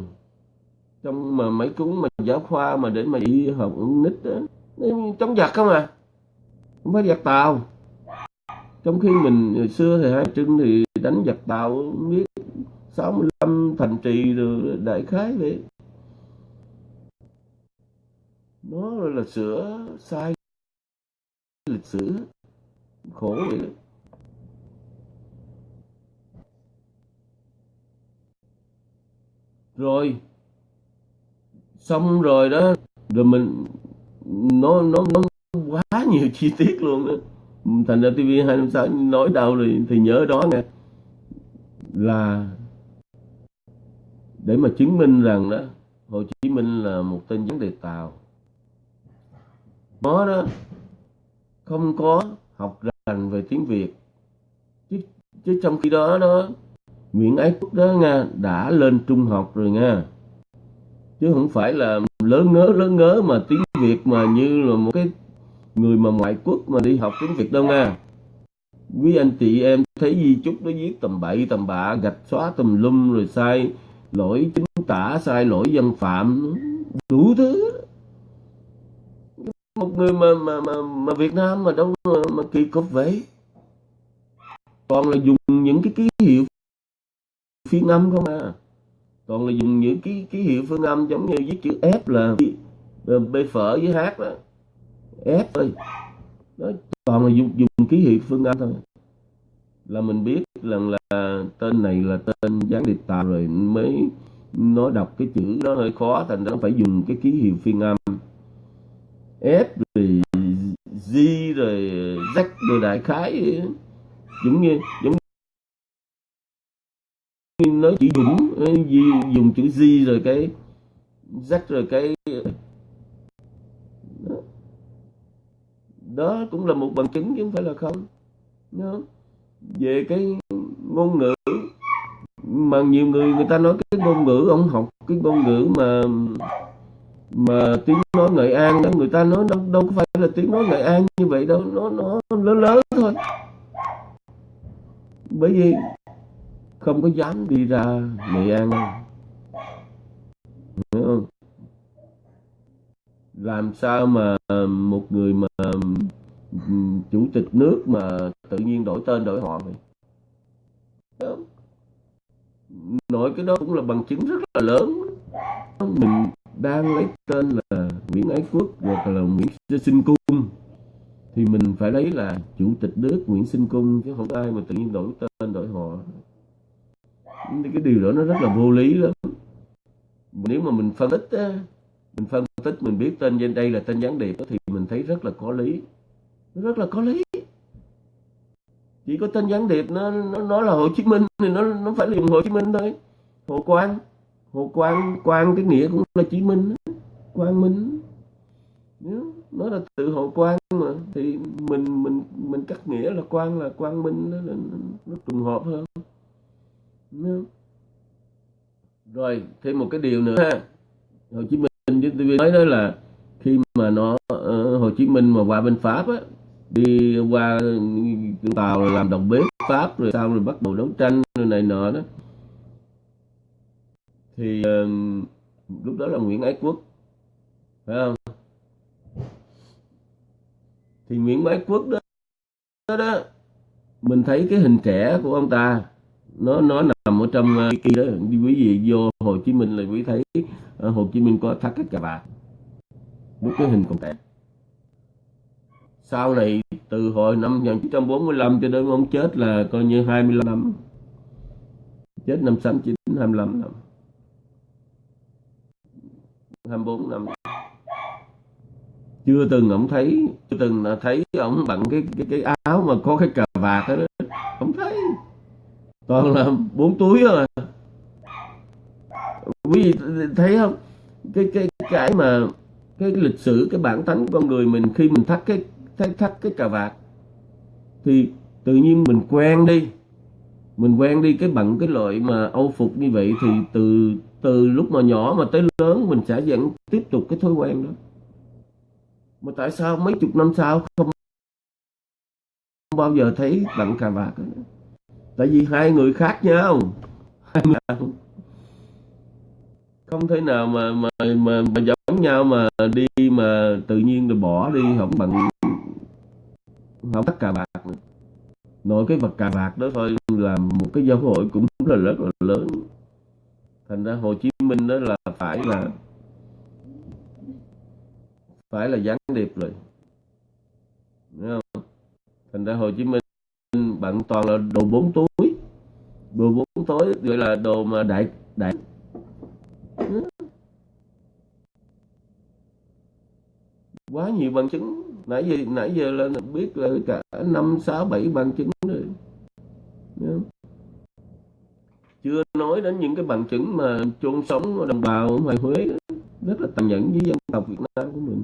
trong mà mấy cuốn mà giáo khoa mà để mà đi học nít đó, chống giặc không à? Không phải giặc tàu. Trong khi mình hồi xưa thì hai trưng thì đánh giặc tàu biết 65 thành trì rồi đại khái vậy. Nó là sửa sai lịch sử. Khổ vậy đó. Rồi. Xong rồi đó. Rồi mình, nó nó nó quá nhiều chi tiết luôn đó. Thành ra TV 256 nói đâu rồi thì nhớ đó nè. Là để mà chứng minh rằng đó Hồ Chí Minh là một tên gián điệp Tàu. Nó đó không có học rành về tiếng Việt. Chứ, chứ trong khi đó đó Nguyễn Ái Quốc đó nha đã lên trung học rồi nha chứ không phải là lớn ngớ lớn ngớ mà tiếng Việt mà như là một cái người mà ngoại quốc mà đi học tiếng Việt đâu nha quý anh chị em thấy di chúc nó viết tầm bậy tầm bạ gạch xóa tùm lum rồi sai lỗi chính tả sai lỗi dân phạm đủ thứ. Một người mà mà mà, mà Việt Nam mà đâu mà, mà kỳ cục vậy? Còn là dùng những cái ký hiệu phiên âm không à? Còn là dùng những cái ký hiệu phương âm giống như viết chữ F là ờ, B phở với H đó F thôi. Đó toàn là dùng, dùng ký hiệu phương âm thôi là mình biết rằng là tên này là tên gián điệp tàu rồi mới nói đọc cái chữ nó hơi khó thành ra nó phải dùng cái ký hiệu phiên âm. F rồi G rồi Z rồi đại khái giống như giống như nói chỉ Dũng ờ, dùng chữ G rồi cái Z rồi cái đó, đó cũng là một bằng chứng chứ không phải là không không? Về cái ngôn ngữ. Mà nhiều người người ta nói cái ngôn ngữ, ông học cái ngôn ngữ mà mà tiếng nói Nghệ An đó, người ta nói đâu đâu có phải là tiếng nói Nghệ An như vậy đâu, nó nó lớn lớn thôi. Bởi vì không có dám đi ra Nghệ An hiểu không? Làm sao mà một người mà chủ tịch nước mà tự nhiên đổi tên đổi họ vậy? Nói nội cái đó cũng là bằng chứng rất là lớn. Mình đang lấy tên là Nguyễn Ái Quốc hoặc là Nguyễn Sinh Cung. Thì mình phải lấy là chủ tịch nước Nguyễn Sinh Cung chứ không ai mà tự nhiên đổi tên đổi họ. Cái điều đó nó rất là vô lý lắm. Nếu mà mình phân tích mình phân tích, mình biết tên trên đây là tên gián điệp thì mình thấy rất là có lý rất là có lý. Chỉ có tên gián điệp nó nó, nói là Hồ Chí Minh thì nó nó phải dùng Hồ Chí Minh thôi. Hồ Quang Hồ Quang Quang cái nghĩa cũng là Chí Minh Quang Minh nó là tự Hồ Quang mà thì mình mình mình cắt nghĩa là Quang là Quang Minh nó, nó, nó trùng hợp hơn. Rồi thêm một cái điều nữa ha. Hồ Chí Minh với tôi nói đó là khi mà nó uh, Hồ Chí Minh mà qua bên Pháp á đi qua tàu rồi làm đồng bếp Pháp rồi sau rồi bắt đầu đấu tranh rồi này nọ đó. Thì uh, lúc đó là Nguyễn Ái Quốc phải không? Thì Nguyễn Ái Quốc đó, đó đó mình thấy cái hình trẻ của ông ta nó nó nằm ở trong uh, kia đó. Quý vị vô Hồ Chí Minh là quý thấy ở Hồ Chí Minh có thắt cái cà vạt một cái hình còn trẻ sau này từ hồi năm 1945 cho đến ông chết là coi như 25 năm. Chết năm 69 25 năm. 24 năm. Chưa từng ông thấy chưa từng là thấy ông bằng cái cái cái áo mà có cái cà vạt đó, đó. không thấy. Toàn là bốn túi rồi, quý vị thấy không? Cái cái cái mà cái lịch sử cái bản tánh con người mình khi mình thắt cái thắt, thắt cái cà vạt. Thì tự nhiên mình quen đi. Mình quen đi cái bận cái loại mà âu phục như vậy thì từ từ lúc mà nhỏ mà tới lớn mình sẽ vẫn tiếp tục cái thói quen đó. Mà tại sao mấy chục năm sau không bao giờ thấy bận cà vạt đó? tại vì hai người khác nhau. Không thể nào mà mà mà, mà giống nhau mà đi mà tự nhiên rồi bỏ đi không bận không, tất cà bạc nữa nội cái vật cà bạc đó thôi, là một cái giáo hội cũng là rất là lớn. Thành ra Hồ Chí Minh đó là phải là phải là gián điệp rồi. Đúng không? thành ra Hồ Chí Minh bạn toàn là đồ bốn túi. Đồ bốn túi, gọi là đồ mà đại đại. Quá nhiều bằng chứng. Nãy giờ nãy giờ là biết là cả năm, sáu, bảy bằng chứng rồi. Chưa nói đến những cái bằng chứng mà chôn sống đồng bào ở ngoài Huế rất là tàn nhẫn với dân tộc Việt Nam của mình.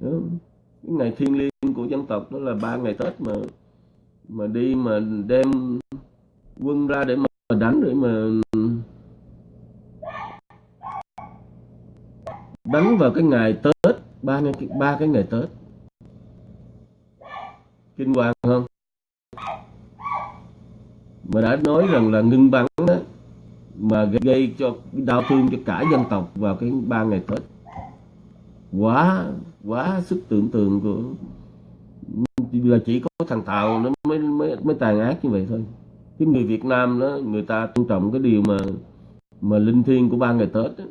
Đó. cái ngày thiêng liêng của dân tộc đó là ba ngày Tết mà mà đi mà đem quân ra để mà đánh để mà đánh vào cái ngày Tết ba ngày ba cái ngày Tết. Kinh hoàng không? Mà đã nói rằng là ngưng bắn đó, mà gây cho đau thương cho cả dân tộc vào cái ba ngày Tết. Quá quá sức tưởng tượng của là chỉ có thằng Tàu nó mới mới mới tàn ác như vậy thôi. Cái người Việt Nam đó người ta tôn trọng cái điều mà mà linh thiêng của ba ngày Tết đó.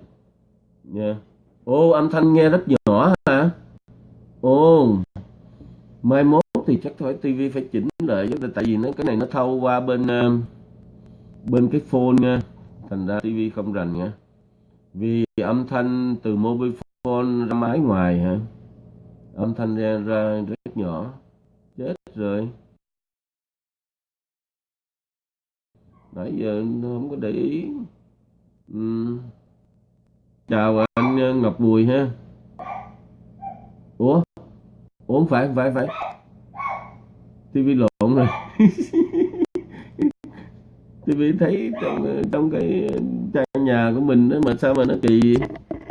Yeah. Ô âm thanh nghe rất nhỏ hả? Ồ mai mốt thì chắc phải tivi phải chỉnh lại tại vì nó cái này nó thâu qua bên uh, bên cái phone nha. Thành ra tivi không rành nha. Vì âm thanh từ mobile phone ra máy ngoài hả? Âm thanh ra, ra rất nhỏ. Chết rồi. Nãy giờ không có để ý. Uhm. chào anh ờ, Ngọc Bùi ha ủa? Ủa không phải không phải phải. Tivi lộn rồi. Tivi thấy trong trong cái trang nhà của mình đó mà sao mà nó kỳ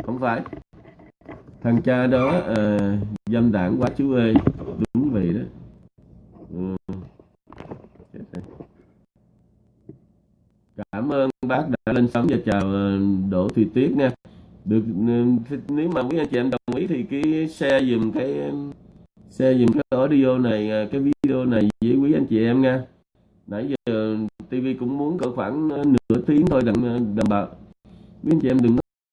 không phải. Thằng cha đó à, dâm đảng quá chú ơi. Đúng vậy đó. Ừ. cảm ơn bác đã lên sóng và chào ờ, Đỗ Thùy Tuyết nha. Được ừ, nếu mà quý anh chị em đồng ý thì cái xe dùm cái xe dùm cái audio này à, cái video này với quý anh chị em nha. Nãy giờ TV cũng muốn cỡ khoảng à, nửa tiếng thôi đặng à, đảm bảo quý anh chị em đừng